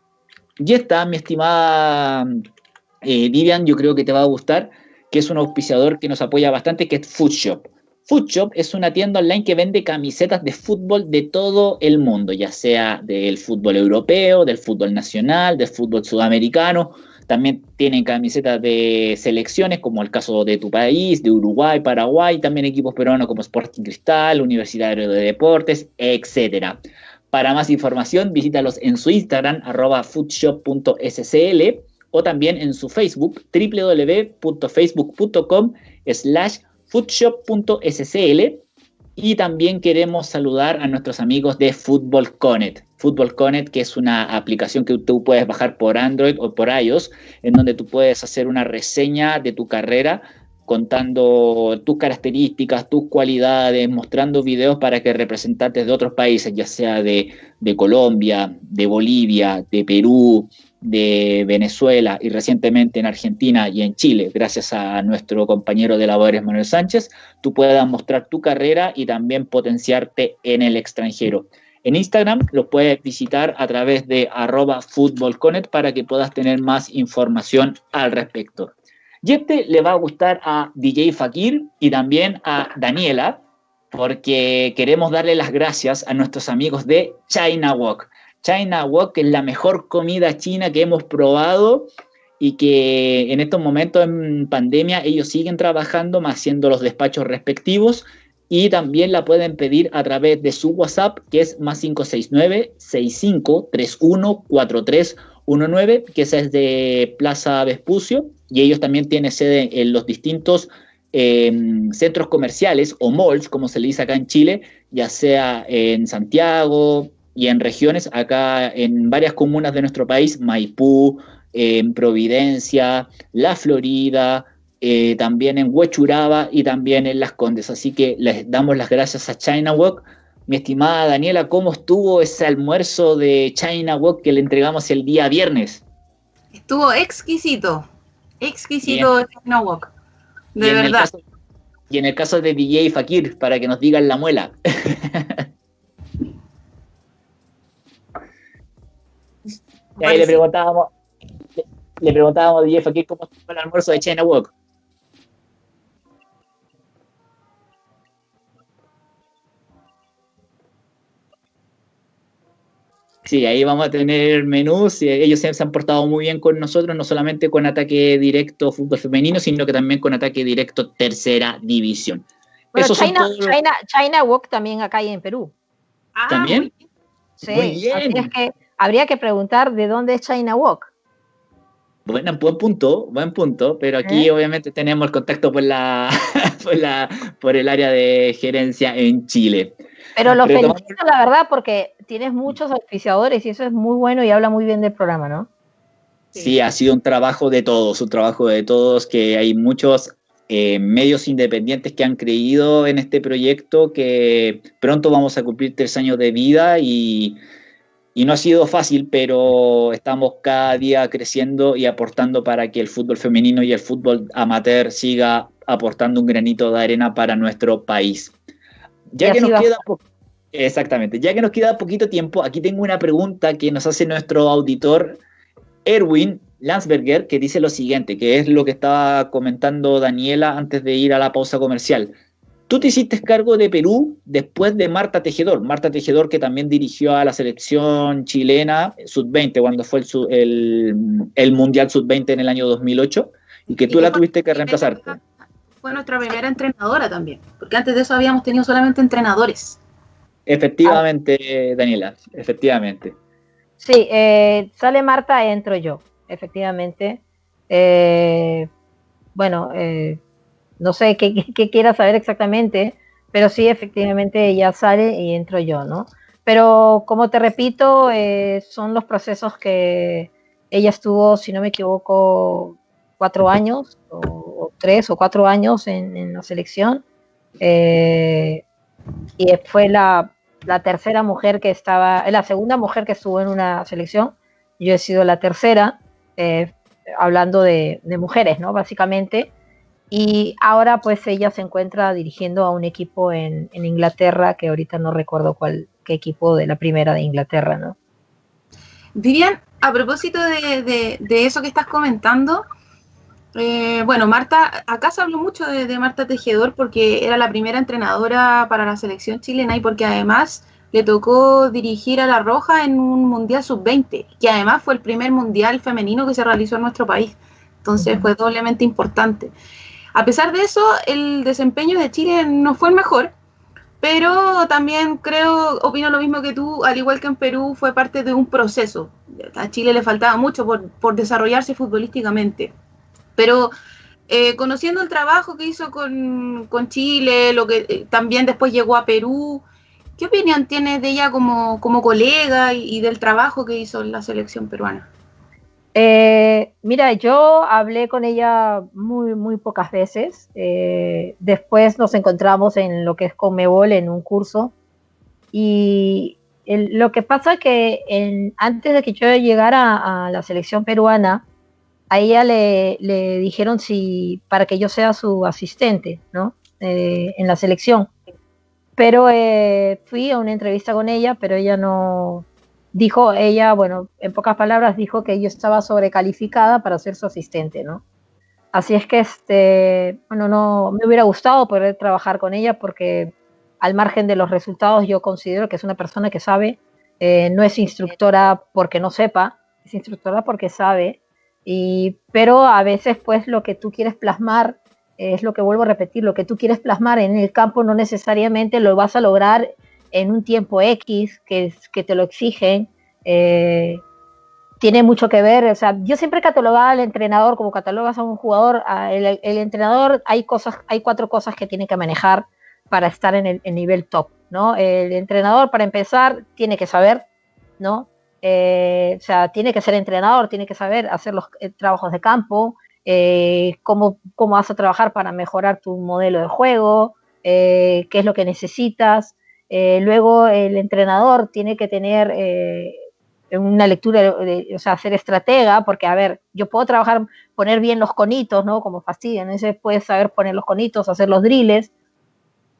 Y está, mi estimada eh, Vivian, yo creo que te va a gustar, que es un auspiciador que nos apoya bastante, que es Foodshop. Foodshop es una tienda online que vende camisetas de fútbol de todo el mundo, ya sea del fútbol europeo, del fútbol nacional, del fútbol sudamericano. También tienen camisetas de selecciones, como el caso de tu país, de Uruguay, Paraguay, también equipos peruanos como Sporting Cristal, Universitario de Deportes, etc. Para más información, visítalos en su Instagram, arroba foodshop.scl, o también en su Facebook, www.facebook.com slash foodshop.scl y también queremos saludar a nuestros amigos de Football Connect. Football Connect, que es una aplicación que tú puedes bajar por Android o por iOS, en donde tú puedes hacer una reseña de tu carrera contando tus características, tus cualidades, mostrando videos para que representantes de otros países, ya sea de, de Colombia, de Bolivia, de Perú, de Venezuela y recientemente en Argentina y en Chile, gracias a nuestro compañero de labores Manuel Sánchez, tú puedas mostrar tu carrera y también potenciarte en el extranjero. En Instagram lo puedes visitar a través de arroba para que puedas tener más información al respecto. Y este le va a gustar a DJ Fakir y también a Daniela, porque queremos darle las gracias a nuestros amigos de China Walk. China que es la mejor comida china que hemos probado y que en estos momentos en pandemia ellos siguen trabajando, haciendo los despachos respectivos y también la pueden pedir a través de su WhatsApp, que es más 569-6531-4319, que es de Plaza Vespucio, y ellos también tienen sede en los distintos em, centros comerciales o malls, como se le dice acá en Chile, ya sea en Santiago, y en regiones, acá en varias comunas de nuestro país, Maipú, en Providencia, La Florida, eh, también en Huechuraba y también en Las Condes. Así que les damos las gracias a China Walk. Mi estimada Daniela, ¿cómo estuvo ese almuerzo de China Walk que le entregamos el día viernes? Estuvo exquisito, exquisito China Walk, de verdad. y en el caso de DJ Fakir, para que nos digan la muela. Y ahí le preguntábamos, le, preguntábamos a Jeff aquí cómo fue el almuerzo de China Walk. Sí, ahí vamos a tener menús. Ellos se han portado muy bien con nosotros, no solamente con ataque directo fútbol femenino, sino que también con ataque directo tercera división. China, China, China Walk también acá y en Perú. Ah, ¿También? Sí, muy bien. es que habría que preguntar de dónde es China Walk. Bueno, buen punto, buen punto, pero aquí ¿Eh? obviamente tenemos el contacto por la, por el área de gerencia en Chile. Pero lo felicito, la verdad, porque tienes muchos auspiciadores y eso es muy bueno y habla muy bien del programa, ¿no? Sí, ha sido un trabajo de todos, un trabajo de todos, que hay muchos eh, medios independientes que han creído en este proyecto, que pronto vamos a cumplir tres años de vida y y no ha sido fácil, pero estamos cada día creciendo y aportando para que el fútbol femenino y el fútbol amateur siga aportando un granito de arena para nuestro país. Ya que nos queda exactamente, ya que nos queda poquito tiempo, aquí tengo una pregunta que nos hace nuestro auditor Erwin Landsberger, que dice lo siguiente, que es lo que estaba comentando Daniela antes de ir a la pausa comercial. Tú te hiciste cargo de Perú después de Marta Tejedor. Marta Tejedor que también dirigió a la selección chilena sub-20 cuando fue el, Mundial sub-20 en el año 2008 y que tú la tuviste que reemplazar. Fue nuestra primera entrenadora también, porque antes de eso habíamos tenido solamente entrenadores. Efectivamente, Daniela, efectivamente. Sí, eh, sale Marta, entro yo, efectivamente. Eh, bueno, eh, no sé qué, quiera saber exactamente, pero sí, efectivamente ella sale y entro yo, ¿no? Pero como te repito, eh, son los procesos que ella estuvo, si no me equivoco, cuatro años, o, tres o cuatro años en, la selección. Y fue la, tercera mujer que estaba, la segunda mujer que estuvo en una selección. Yo he sido la tercera. Eh, hablando de, mujeres, ¿no? Básicamente. Y ahora pues ella se encuentra dirigiendo a un equipo en, Inglaterra, que ahorita no recuerdo cuál, qué equipo de la primera de Inglaterra, ¿no? Vivian, a propósito de, eso que estás comentando, eh, bueno, Marta, acá se habló mucho de, Marta Tejedor porque era la primera entrenadora para la selección chilena y porque además le tocó dirigir a La Roja en un Mundial Sub-20, que además fue el primer Mundial femenino que se realizó en nuestro país. Entonces fue doblemente importante. A pesar de eso, el desempeño de Chile no fue el mejor, pero también creo, opino lo mismo que tú, al igual que en Perú, fue parte de un proceso. A Chile le faltaba mucho por, desarrollarse futbolísticamente. Pero eh, conociendo el trabajo que hizo con, Chile, lo que eh, también después llegó a Perú, ¿qué opinión tienes de ella como, colega y, del trabajo que hizo en la selección peruana? Eh, mira, yo hablé con ella muy, muy pocas veces. Eh, después nos encontramos en lo que es Comebol en un curso. Y lo que pasa es que antes de que yo llegara a, la selección peruana, a ella le, dijeron si para que yo sea su asistente, ¿no? Eh, en la selección. Pero fui a una entrevista con ella, pero ella no, dijo ella, bueno, en pocas palabras dijo que yo estaba sobrecalificada para ser su asistente, ¿no? Así es que, este, bueno, no me hubiera gustado poder trabajar con ella porque al margen de los resultados yo considero que es una persona que sabe, eh, no es instructora porque no sepa, es instructora porque sabe, y, pero a veces pues lo que tú quieres plasmar es lo que vuelvo a repetir, lo que tú quieres plasmar en el campo no necesariamente lo vas a lograr en un tiempo X que, que te lo exigen, eh, tiene mucho que ver. O sea, yo siempre catalogaba al entrenador como catalogas a un jugador. el, entrenador, hay cosas, hay cuatro cosas que tiene que manejar para estar en el, nivel top, ¿no? El entrenador, para empezar, tiene que saber, ¿no? Eh, o sea, tiene que ser entrenador, tiene que saber hacer los eh, trabajos de campo, cómo, cómo, vas a trabajar para mejorar tu modelo de juego, qué es lo que necesitas, eh, luego el entrenador tiene que tener eh, una lectura, de, o sea, ser estratega, porque, a ver, yo puedo trabajar, poner bien los conitos, ¿no? Como fastidian, ese puedes saber poner los conitos, hacer los drills,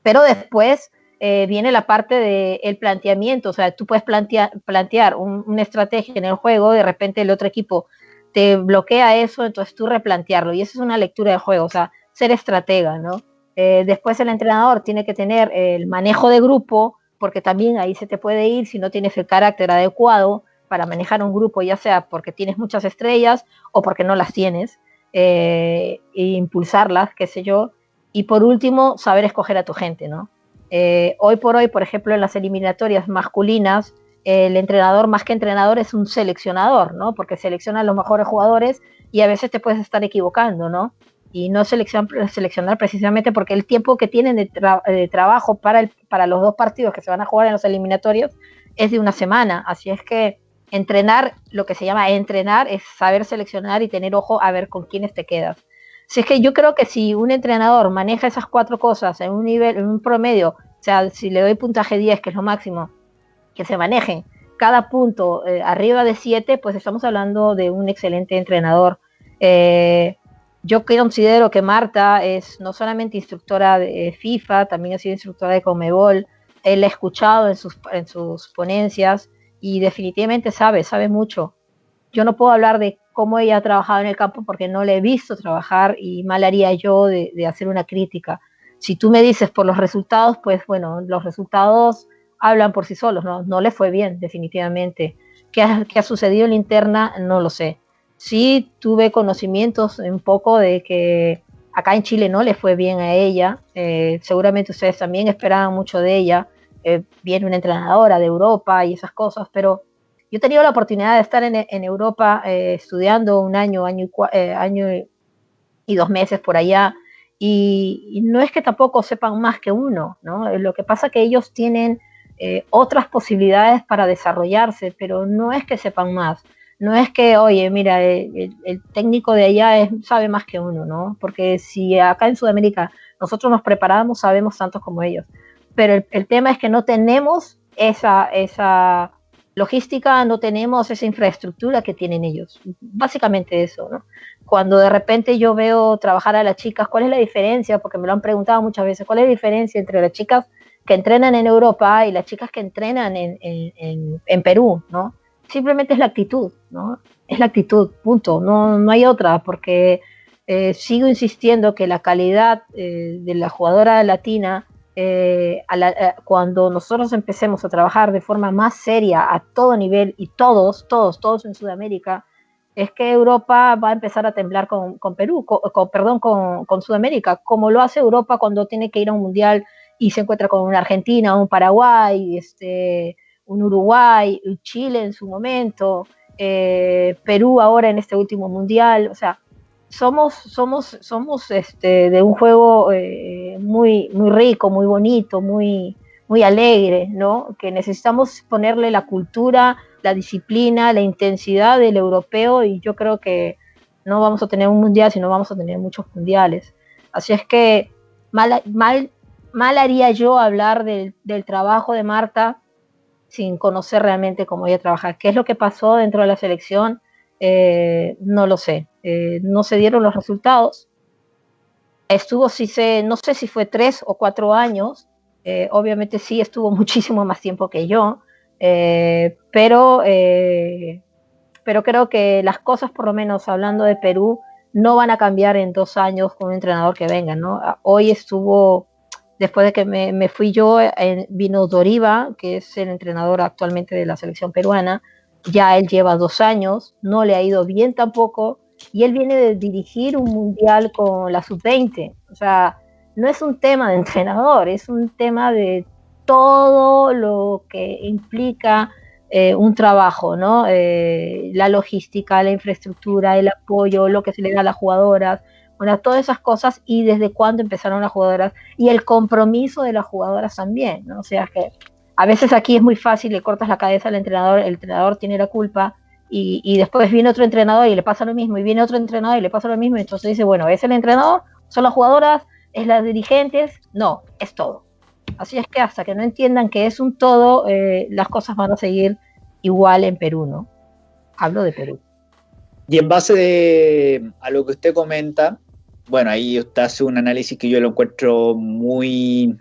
pero después eh, viene la parte del planteamiento, o sea, tú puedes plantear, plantear una estrategia en el juego, de repente el otro equipo te bloquea eso, entonces tú replantearlo, y eso es una lectura de juego, o sea, ser estratega, ¿no? Eh, después el entrenador tiene que tener el manejo de grupo, porque también ahí se te puede ir si no tienes el carácter adecuado para manejar un grupo, ya sea porque tienes muchas estrellas o porque no las tienes, eh, e impulsarlas, qué sé yo. Y por último, saber escoger a tu gente, ¿no? Eh, hoy por hoy, por ejemplo, en las eliminatorias masculinas, el entrenador más que entrenador es un seleccionador, ¿no? Porque selecciona a los mejores jugadores y a veces te puedes estar equivocando, ¿no? y no seleccionar, precisamente porque el tiempo que tienen de, trabajo para, para los dos partidos que se van a jugar en los eliminatorios es de una semana. Así es que entrenar, lo que se llama entrenar, es saber seleccionar y tener ojo a ver con quiénes te quedas. Si es que yo creo que si un entrenador maneja esas cuatro cosas en un nivel, en un promedio, o sea, si le doy puntaje 10, que es lo máximo, que se manejen cada punto eh, arriba de 7, pues estamos hablando de un excelente entrenador. Eh, yo considero que Marta es no solamente instructora de FIFA, también ha sido instructora de Comebol. Él ha escuchado en sus, en sus ponencias y definitivamente sabe, sabe mucho. Yo no puedo hablar de cómo ella ha trabajado en el campo porque no le he visto trabajar y mal haría yo de, hacer una crítica. Si tú me dices por los resultados, pues bueno, los resultados hablan por sí solos, no, no le fue bien, definitivamente. ¿Qué ha, qué ha sucedido en la interna? No lo sé sí tuve conocimientos un poco de que acá en Chile no le fue bien a ella. Eh, seguramente ustedes también esperaban mucho de ella. Eh, viene una entrenadora de Europa y esas cosas, pero yo he tenido la oportunidad de estar en, Europa eh, estudiando un año, año, año y dos meses por allá. Y, no es que tampoco sepan más que uno, ¿no? Lo que pasa es que ellos tienen otras posibilidades para desarrollarse, pero no es que sepan más no es que, oye, mira, el, técnico de allá sabe más que uno, ¿no? Porque si acá en Sudamérica nosotros nos preparamos, sabemos tantos como ellos. Pero el, tema es que no tenemos esa, esa, logística no tenemos esa infraestructura que tienen ellos. Básicamente eso, ¿no? Cuando de repente yo veo trabajar a las chicas, ¿cuál es la diferencia? Porque me lo han preguntado muchas veces, ¿cuál es la diferencia entre las chicas que entrenan en Europa y las chicas que entrenan en, en, Perú, ¿no? Simplemente es la actitud, ¿no? Es la actitud, punto. No, no hay otra, porque eh, sigo insistiendo que la calidad eh, de la jugadora latina eh, cuando nosotros empecemos a trabajar de forma más seria a todo nivel y todos, todos, todos en Sudamérica, es que Europa va a empezar a temblar con, Perú, con, perdón, con, Sudamérica, como lo hace Europa cuando tiene que ir a un mundial y se encuentra con una Argentina, un Paraguay, este, un Uruguay, Chile en su momento, Perú ahora en este último mundial, o sea, somos, somos, somos este, de un juego eh, muy, muy rico, muy bonito, muy, muy alegre, ¿no? Que necesitamos ponerle la cultura, la disciplina, la intensidad del europeo y yo creo que no vamos a tener un mundial, sino vamos a tener muchos mundiales. Así es que mal, mal, mal haría yo hablar del, del trabajo de Marta sin conocer realmente cómo ella trabaja. ¿Qué es lo que pasó dentro de la selección? Eh, no lo sé. Eh, no se dieron los resultados. Estuvo, si se, no sé si fue tres o cuatro años, eh, obviamente sí estuvo muchísimo más tiempo que yo, pero, pero creo que las cosas, por lo menos hablando de Perú, no van a cambiar en dos años con un entrenador que venga, ¿no? Hoy estuvo, después de que me, me fui yo, vino Doriva, que es el entrenador actualmente de la selección peruana, ya él lleva dos años, no le ha ido bien tampoco, y él viene de dirigir un mundial con la sub-20. O sea, no es un tema de entrenador, es un tema de todo lo que implica eh, un trabajo, ¿no? Eh, la logística, la infraestructura, el apoyo, lo que se le da a las jugadoras, bueno, todas esas cosas y desde cuándo empezaron las jugadoras y el compromiso de las jugadoras también, ¿no? O sea que a veces aquí es muy fácil, le cortas la cabeza al entrenador, el entrenador tiene la culpa y, después viene otro entrenador y le pasa lo mismo, y viene otro entrenador y le pasa lo mismo, entonces dice, bueno, ¿es el entrenador? ¿Son las jugadoras? ¿Es las dirigentes? No, es todo. Así es que hasta que no entiendan que es un todo, eh, las cosas van a seguir igual en Perú, ¿no? Hablo de Perú. Y en base a lo que usted comenta, bueno, ahí usted hace un análisis que yo lo encuentro muy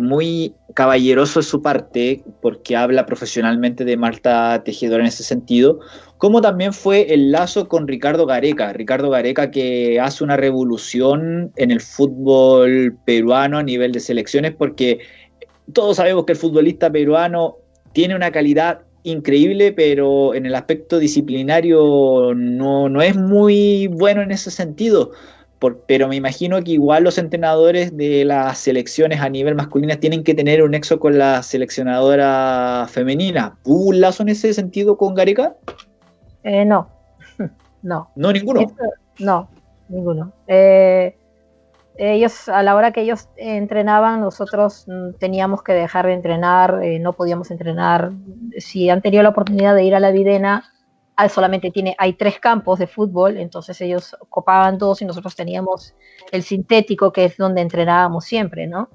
muy caballeroso es su parte, porque habla profesionalmente de Marta Tejedora en ese sentido, como también fue el lazo con Ricardo Gareca. Ricardo Gareca que hace una revolución en el fútbol peruano a nivel de selecciones, porque todos sabemos que el futbolista peruano tiene una calidad increíble, pero en el aspecto disciplinario no, no es muy bueno en ese sentido pero me imagino que igual los entrenadores de las selecciones a nivel masculina tienen que tener un nexo con la seleccionadora femenina. ¿Hubo un lazo en ese sentido con Gareca? Eh, no, no. ¿No ninguno? no, ninguno. Eh, ellos, a la hora que ellos entrenaban, nosotros mm, teníamos que dejar de entrenar, eh, no podíamos entrenar. Si han tenido la oportunidad de ir a la Videna, solamente tiene, hay tres campos de fútbol, entonces ellos copaban dos y nosotros teníamos el sintético, que es donde entrenábamos siempre, ¿no?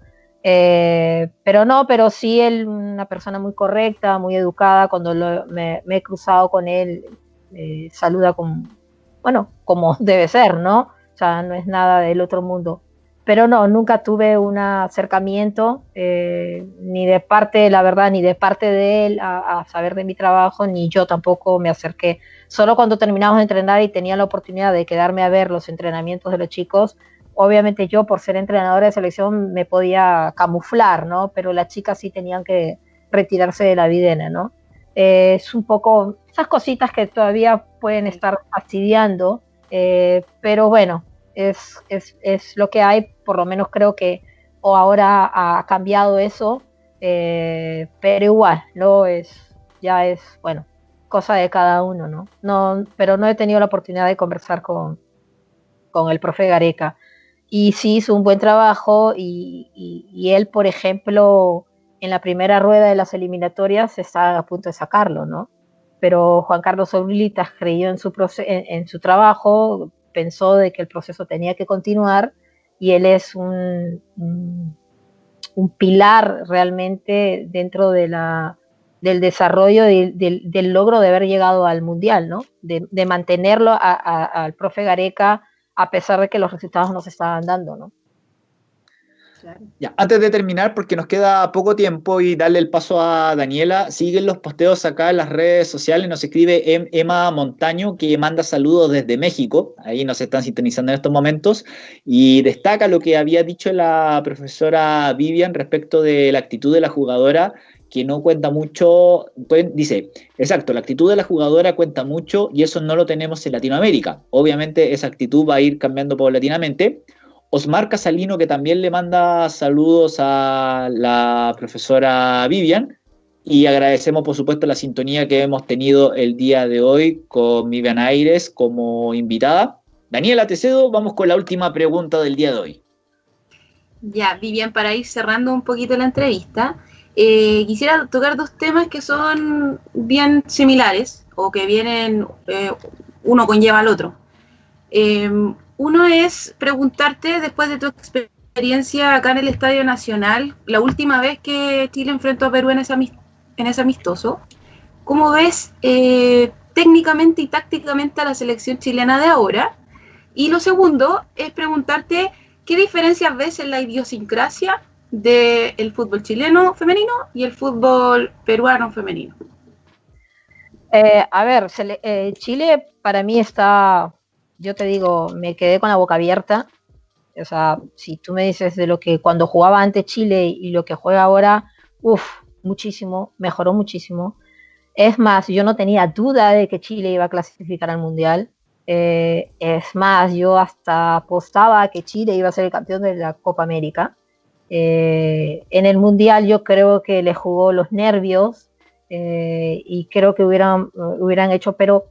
Eh, pero no, pero sí él, una persona muy correcta, muy educada, cuando me, he cruzado con él, eh, saluda con, bueno, como debe ser, ¿no? O sea, no es nada del otro mundo pero no, nunca tuve un acercamiento, eh, ni de parte, la verdad, ni de parte de él a, saber de mi trabajo, ni yo tampoco me acerqué. Solo cuando terminamos de entrenar y tenía la oportunidad de quedarme a ver los entrenamientos de los chicos, obviamente yo por ser entrenadora de selección me podía camuflar, ¿no? Pero las chicas sí tenían que retirarse de la videna, ¿no? Eh, es un poco esas cositas que todavía pueden estar fastidiando, eh, pero bueno, es, es, es, lo que hay, por lo menos creo que o ahora ha cambiado eso, eh, pero igual, ¿no? Es, ya es, bueno, cosa de cada uno, ¿no? no pero no he tenido la oportunidad de conversar con, con el profe Gareca. Y sí hizo un buen trabajo y, y, él, por ejemplo, en la primera rueda de las eliminatorias está a punto de sacarlo, ¿no? Pero Juan Carlos Oblitas creyó en su, en, en su trabajo, pensó de que el proceso tenía que continuar y él es un, un, pilar realmente dentro de la, del desarrollo, del logro de haber llegado al Mundial, ¿no? De, mantenerlo al profe Gareca a pesar de que los resultados no se estaban dando, ¿no? Ya, antes de terminar, porque nos queda poco tiempo y darle el paso a Daniela, siguen los posteos acá en las redes sociales, nos escribe em, Emma Montaño que manda saludos desde México, ahí nos están sintonizando en estos momentos, y destaca lo que había dicho la profesora Vivian respecto de la actitud de la jugadora que no cuenta mucho, dice, exacto, la actitud de la jugadora cuenta mucho y eso no lo tenemos en Latinoamérica. Obviamente esa actitud va a ir cambiando paulatinamente. Osmar Casalino, que también le manda saludos a la profesora Vivian, y agradecemos por supuesto la sintonía que hemos tenido el día de hoy con Vivian Aires como invitada. Daniela, te cedo, vamos con la última pregunta del día de hoy. Ya, Vivian, para ir cerrando un poquito la entrevista, eh, quisiera tocar dos temas que son bien similares o que vienen, eh, uno conlleva al otro. Em, uno es preguntarte, después de tu experiencia acá en el Estadio Nacional, la última vez que Chile enfrentó a Perú en ese, amistoso, ¿cómo ves eh, técnicamente y tácticamente a la selección chilena de ahora? Y lo segundo es preguntarte qué diferencias ves en la idiosincrasia del fútbol chileno femenino y el fútbol peruano femenino? Eh, a ver, eh, Chile para mí está, yo te digo, me quedé con la boca abierta. O sea, si tú me dices de lo que cuando jugaba antes Chile y lo que juega ahora, uff, muchísimo, mejoró muchísimo. Es más, yo no tenía duda de que Chile iba a clasificar al Mundial. Eh, es más, yo hasta apostaba que Chile iba a ser el campeón de la Copa América. Eh, en el Mundial yo creo que le jugó los nervios eh, y creo que hubieran, hubieran hecho, pero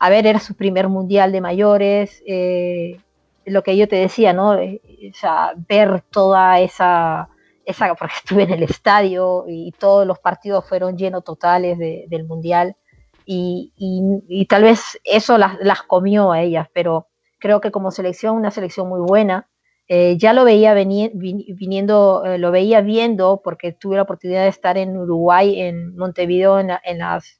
a ver, era su primer Mundial de mayores, eh, lo que yo te decía, ¿no? O sea, ver toda esa, esa, porque estuve en el estadio y todos los partidos fueron llenos totales del Mundial y, tal vez eso las, comió a ellas, pero creo que como selección, una selección muy buena, eh, ya lo veía viniendo, eh, lo veía viendo porque tuve la oportunidad de estar en Uruguay, en Montevideo, en, las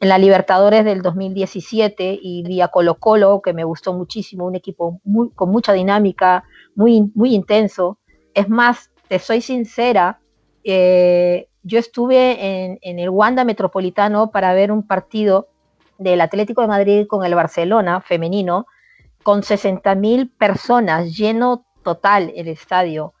en la Libertadores del 2017 y vi a Colo Colo, que me gustó muchísimo, un equipo muy, con mucha dinámica, muy, muy intenso. Es más, te soy sincera, eh, yo estuve en, en, el Wanda Metropolitano para ver un partido del Atlético de Madrid con el Barcelona femenino, con 60.000 personas, lleno total el estadio.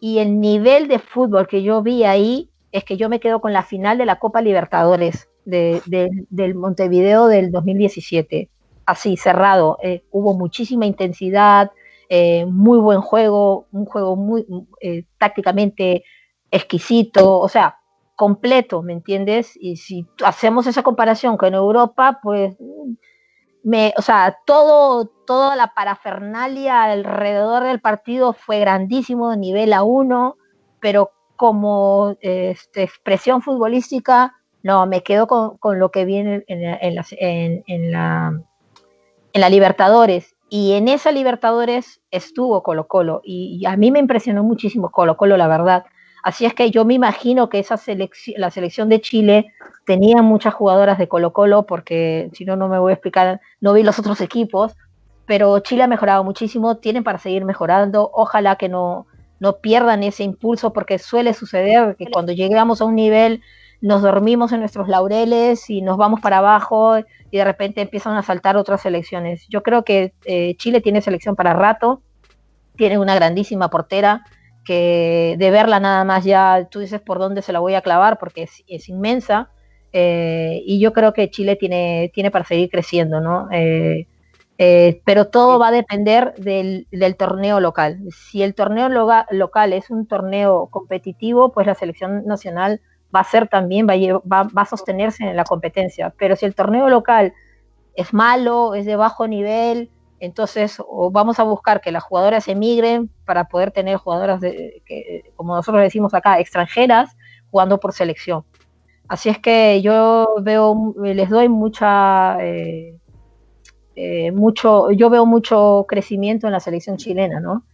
Y el nivel de fútbol que yo vi ahí es que yo me quedo con la final de la Copa Libertadores de, del Montevideo del 2017. Así, cerrado. Eh, hubo muchísima intensidad, eh, muy buen juego, un juego muy eh, tácticamente exquisito, o sea, completo, ¿me entiendes? Y si hacemos esa comparación con Europa, pues o sea, todo, toda la parafernalia alrededor del partido fue grandísimo, nivel A1, pero como este, expresión futbolística, no, me quedo con, lo que viene en, en, la, en la Libertadores. Y en esa Libertadores estuvo Colo Colo. Y, y, a mí me impresionó muchísimo Colo Colo, la verdad. Así es que yo me imagino que esa selección, la selección de Chile tenía muchas jugadoras de Colo Colo, porque si no, no me voy a explicar, no vi los otros equipos, pero Chile ha mejorado muchísimo, tienen para seguir mejorando, ojalá que no, no pierdan ese impulso, porque suele suceder que cuando llegamos a un nivel nos dormimos en nuestros laureles y nos vamos para abajo y de repente empiezan a saltar otras selecciones. Yo creo que eh, Chile tiene selección para rato, tiene una grandísima portera, que de verla nada más ya tú dices por dónde se la voy a clavar porque es, inmensa. Eh, y yo creo que Chile tiene, tiene para seguir creciendo, ¿no? Eh, eh, pero todo va a depender del, torneo local. Si el torneo local es un torneo competitivo, pues la selección nacional va a ser también, va va, va a sostenerse en la competencia. Pero si el torneo local es malo, es de bajo nivel, entonces, vamos a buscar que las jugadoras emigren para poder tener jugadoras, de, que, como nosotros decimos acá, extranjeras, jugando por selección. Así es que yo veo, les doy mucha, eh, eh, mucho, yo veo mucho crecimiento en la selección chilena, ¿no?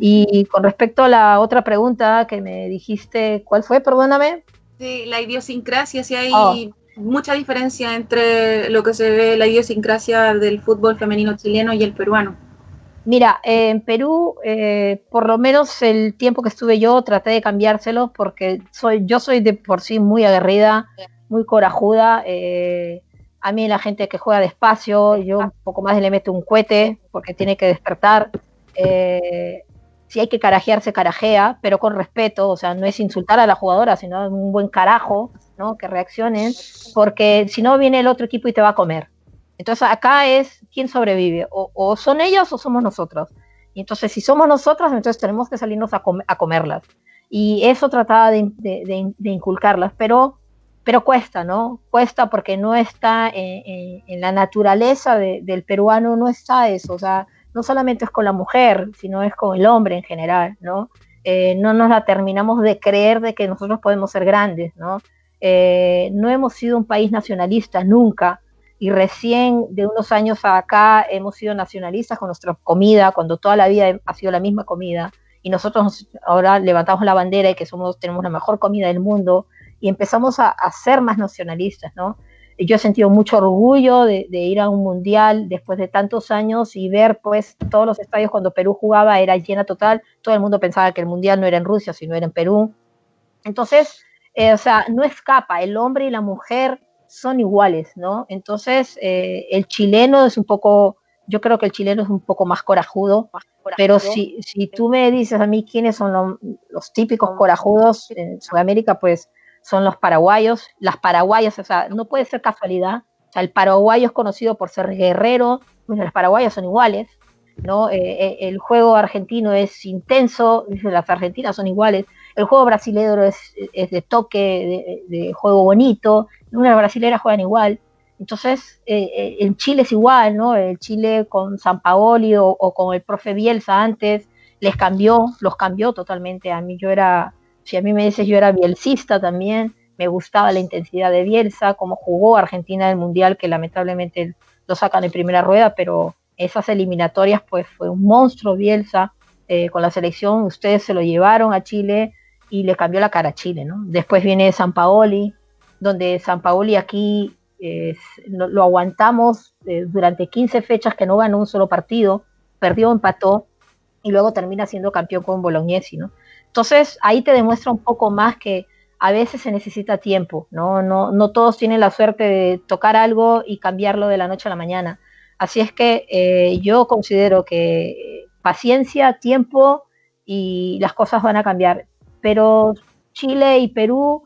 Y con respecto a la otra pregunta que me dijiste, ¿cuál fue? Perdóname. Sí, la idiosincrasia, si hay oh. mucha diferencia entre lo que se ve, la idiosincrasia del fútbol femenino chileno y el peruano. Mira, en Perú, eh, por lo menos el tiempo que estuve yo, traté de cambiárselos porque soy, yo soy de por sí muy aguerrida, muy corajuda. Eh, a mí la gente que juega despacio, yo un poco más le meto un cohete porque tiene que despertar. Eh, si hay que carajearse, carajea, pero con respeto, o sea, no es insultar a la jugadora, sino un buen carajo, ¿no? Que reaccionen, porque si no viene el otro equipo y te va a comer. Entonces acá es quién sobrevive, o, son ellos o somos nosotros. Y entonces si somos nosotros, entonces tenemos que salirnos a, comerlas. Y eso trataba de, inculcarlas, pero, pero cuesta, ¿no? Cuesta porque no está en, la naturaleza del peruano, no está eso, o sea, no solamente es con la mujer, sino es con el hombre en general, ¿no? Eh, no nos la terminamos de creer de que nosotros podemos ser grandes, ¿no? Eh, no hemos sido un país nacionalista nunca y recién de unos años acá hemos sido nacionalistas con nuestra comida, cuando toda la vida ha sido la misma comida y nosotros ahora levantamos la bandera y que somos tenemos la mejor comida del mundo y empezamos a, a ser más nacionalistas, ¿no? Yo he sentido mucho orgullo de, ir a un mundial después de tantos años y ver pues todos los estadios cuando Perú jugaba era llena total, todo el mundo pensaba que el mundial no era en Rusia, sino era en Perú. Entonces, eh, o sea, no escapa, el hombre y la mujer son iguales, ¿no? Entonces, eh, el chileno es un poco, yo creo que el chileno es un poco más corajudo, pero si, si tú me dices a mí quiénes son los típicos corajudos en Sudamérica, pues son los paraguayos. Las paraguayas, o sea, no puede ser casualidad. O sea, el paraguayo es conocido por ser guerrero, bueno, los paraguayos son iguales, ¿no? Eh, eh, el juego argentino es intenso, las argentinas son iguales. El juego brasileño es, de toque, de, juego bonito, las brasileras juegan igual. Entonces, eh, en Chile es igual, ¿no? El Chile con San Paoli o, o, con el profe Bielsa antes, les cambió, los cambió totalmente. A mí yo era si a mí me dices, yo era bielcista también, me gustaba la intensidad de Bielsa, cómo jugó Argentina en el Mundial, que lamentablemente lo sacan en primera rueda, pero esas eliminatorias, pues fue un monstruo Bielsa eh, con la selección. Ustedes se lo llevaron a Chile y le cambió la cara a Chile, ¿no? Después viene San Paoli, donde San Paoli aquí lo, aguantamos eh, durante 15 fechas que no ganó un solo partido, perdió, empató y luego termina siendo campeón con Bolognesi, ¿no? Entonces ahí te demuestra un poco más que a veces se necesita tiempo, ¿no? No, no todos tienen la suerte de tocar algo y cambiarlo de la noche a la mañana. Así es que eh, yo considero que paciencia, tiempo y las cosas van a cambiar. Pero Chile y Perú,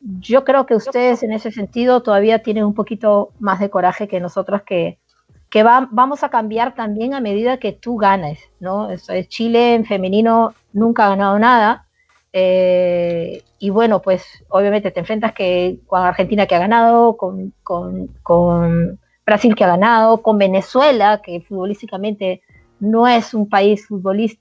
yo creo que ustedes en ese sentido todavía tienen un poquito más de coraje que nosotros que, que vamos a cambiar también a medida que tú ganes, ¿no? Chile en femenino nunca ha ganado nada. Eh, y bueno, pues obviamente te enfrentas que con Argentina que ha ganado, con, Brasil que ha ganado, con Venezuela, que futbolísticamente no es un país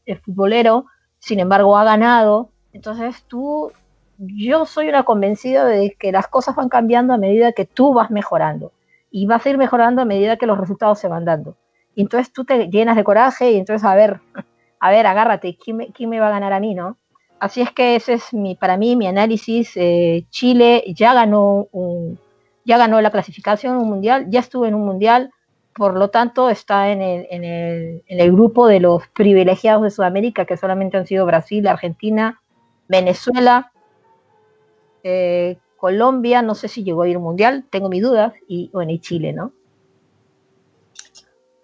eh, futbolero, sin embargo ha ganado. Entonces tú, yo soy una convencida de que las cosas van cambiando a medida que tú vas mejorando y vas a ir mejorando a medida que los resultados se van dando. Y entonces tú te llenas de coraje y entonces, a ver, a ver, agárrate, ¿quién me, va a ganar a mí, no? Así es que ese es mi, para mí mi análisis. Eh, Chile ya ganó, ya ganó la clasificación un mundial, ya estuvo en un mundial, por lo tanto está en el, en, el, en el, grupo de los privilegiados de Sudamérica, que solamente han sido Brasil, Argentina, Venezuela, eh, Colombia, no sé si llegó a ir mundial, tengo mis dudas, y bueno, y Chile, ¿no?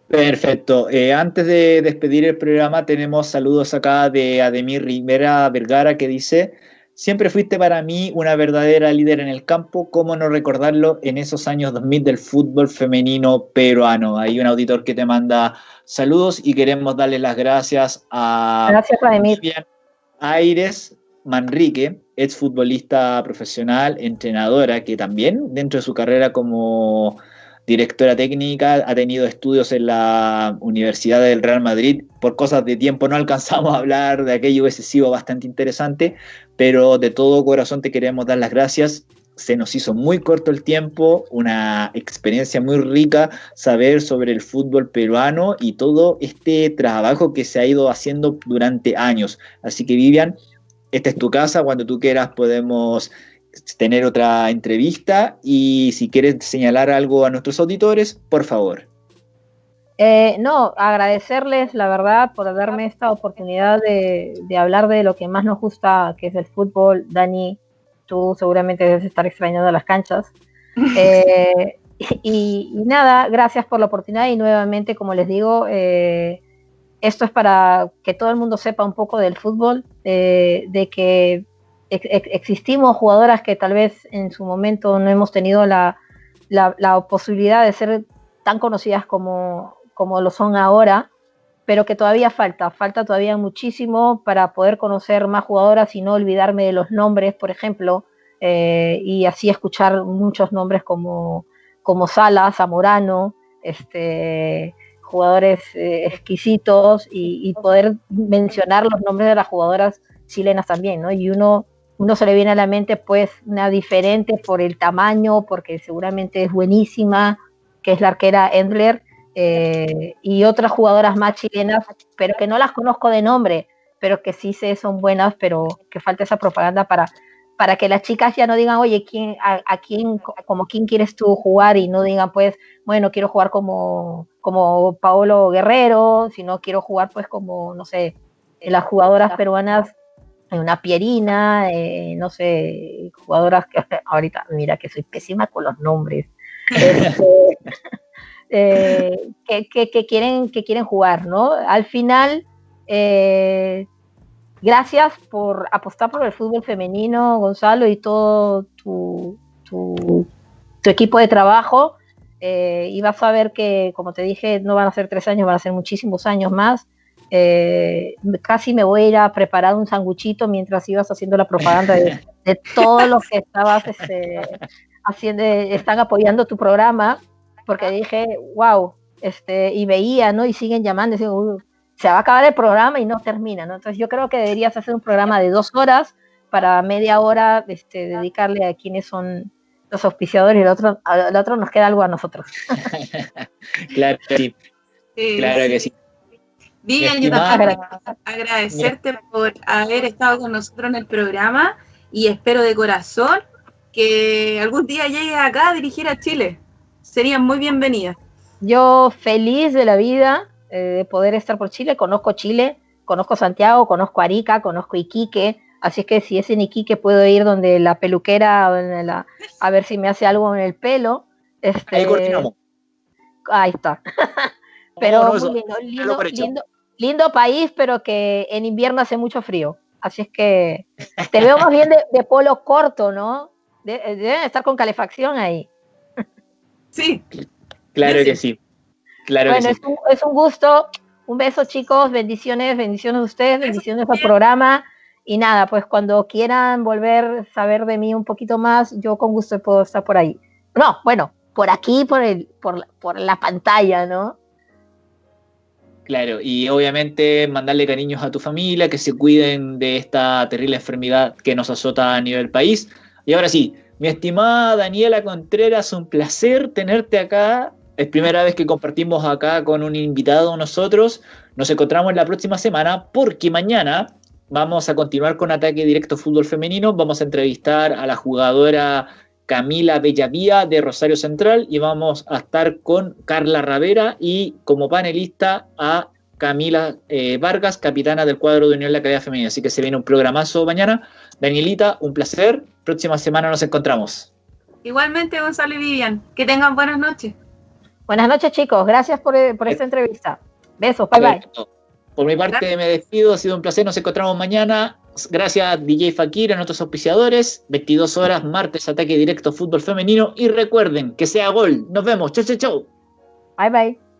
Perfecto. Eh, antes de despedir el programa, tenemos saludos acá de Ademir Rivera Vergara que dice: Siempre fuiste para mí una verdadera líder en el campo, ¿cómo no recordarlo en esos años 2000 del fútbol femenino peruano? Hay un auditor que te manda saludos y queremos darle las gracias a gracias, Ademir. Aires Manrique, ex futbolista profesional, entrenadora, que también dentro de su carrera como directora técnica ha tenido estudios en la Universidad del Real Madrid. Por cosas de tiempo no alcanzamos a hablar de aquello, hubiese sido bastante interesante, pero de todo corazón te queremos dar las gracias. Se nos hizo muy corto el tiempo, una experiencia muy rica saber sobre el fútbol peruano y todo este trabajo que se ha ido haciendo durante años. Así que Vivian, esta es tu casa, cuando tú quieras podemos tener otra entrevista y si quieres señalar algo a nuestros auditores, por favor. Eh, no, agradecerles la verdad por darme esta oportunidad de, hablar de lo que más nos gusta, que es el fútbol. Dani, tú seguramente debes estar extrañando las canchas. Eh, y, nada, gracias por la oportunidad y nuevamente, como les digo, eh, esto es para que todo el mundo sepa un poco del fútbol, de que existimos jugadoras que tal vez en su momento no hemos tenido la, la posibilidad de ser tan conocidas como, como lo son ahora, pero que todavía falta, falta todavía muchísimo para poder conocer más jugadoras y no olvidarme de los nombres, por ejemplo, eh, y así escuchar muchos nombres como, como Sala, Zamorano, este, jugadores eh, exquisitos y, poder mencionar los nombres de las jugadoras chilenas también, ¿no? Y uno, uno se le viene a la mente pues una diferente por el tamaño, porque seguramente es buenísima, que es la arquera Endler, eh, y otras jugadoras más chilenas, pero que no las conozco de nombre, pero que sí sé son buenas, pero que falta esa propaganda para, para que las chicas ya no digan, oye, ¿quién, a, quién, como quién quieres tú jugar? Y no digan, pues, bueno, quiero jugar como, como Paolo Guerrero, sino quiero jugar, pues, como, no sé, las jugadoras peruanas, una Pierina, eh, no sé, jugadoras que ahorita, mira que soy pésima con los nombres. Este, eh, que, quieren, que quieren jugar, ¿no? Al final, eh, gracias por apostar por el fútbol femenino, Gonzalo, y todo tu, tu, equipo de trabajo. Eh, y vas a ver que, como te dije, no van a ser tres años, van a ser muchísimos años más. casi me voy a ir a preparar un sanguchito mientras ibas haciendo la propaganda de, de todos los que estabas este, haciendo, están apoyando tu programa porque dije, wow, este, y veía, ¿no? Y siguen llamando, y digo, se va a acabar el programa y no termina, ¿no? Entonces yo creo que deberías hacer un programa de dos horas para media hora este, dedicarle a quienes son los auspiciadores y el otro, al otro nos queda algo a nosotros. claro que sí. Claro que sí. Vivian, yo también agradecerte por haber estado con nosotros en el programa y espero de corazón que algún día llegue acá a dirigir a Chile serían muy bienvenidas. Yo feliz de la vida de poder estar por Chile, conozco Chile, conozco Santiago, conozco Arica, conozco Iquique, así que si es en Iquique puedo ir donde la peluquera a ver si me hace algo en el pelo. Este, Ahí Ahí está. pero lindo, lindo, país, pero que en invierno hace mucho frío. Así es que te veo más bien de, polo corto, ¿no? deben estar con calefacción ahí. Sí. Claro que sí. Claro bueno, Es, un, es un gusto. Un beso, chicos. Bendiciones, bendiciones a ustedes, bendiciones al programa. Y nada, pues cuando quieran volver a saber de mí un poquito más, yo con gusto puedo estar por ahí. No, bueno, por aquí, por, el, por, por la pantalla, ¿no? Claro, y obviamente mandarle cariños a tu familia, que se cuiden de esta terrible enfermedad que nos azota a nivel país. Y ahora sí, mi estimada Daniela Contreras, un placer tenerte acá. Es primera vez que compartimos acá con un invitado nosotros. Nos encontramos la próxima semana porque mañana vamos a continuar con Ataque Directo Fútbol Femenino. Vamos a entrevistar a la jugadora Camila Bellavía de Rosario Central y vamos a estar con Carla Ravera y como panelista a Camila eh, Vargas, capitana del cuadro de Unión de la Calidad Femenina. Así que se viene un programazo mañana. Danielita, un placer. Próxima semana nos encontramos. Igualmente, Gonzalo y Vivian. Que tengan buenas noches. Buenas noches, chicos. Gracias por, esta entrevista. Besos. Bye, bye. Por mi parte, me despido. Ha sido un placer. Nos encontramos mañana. Gracias DJ Fakir, a nuestros auspiciadores. 22 horas, martes, ataque directo fútbol femenino. Y recuerden que sea gol. Nos vemos. Chau, chau, chau. Bye, bye.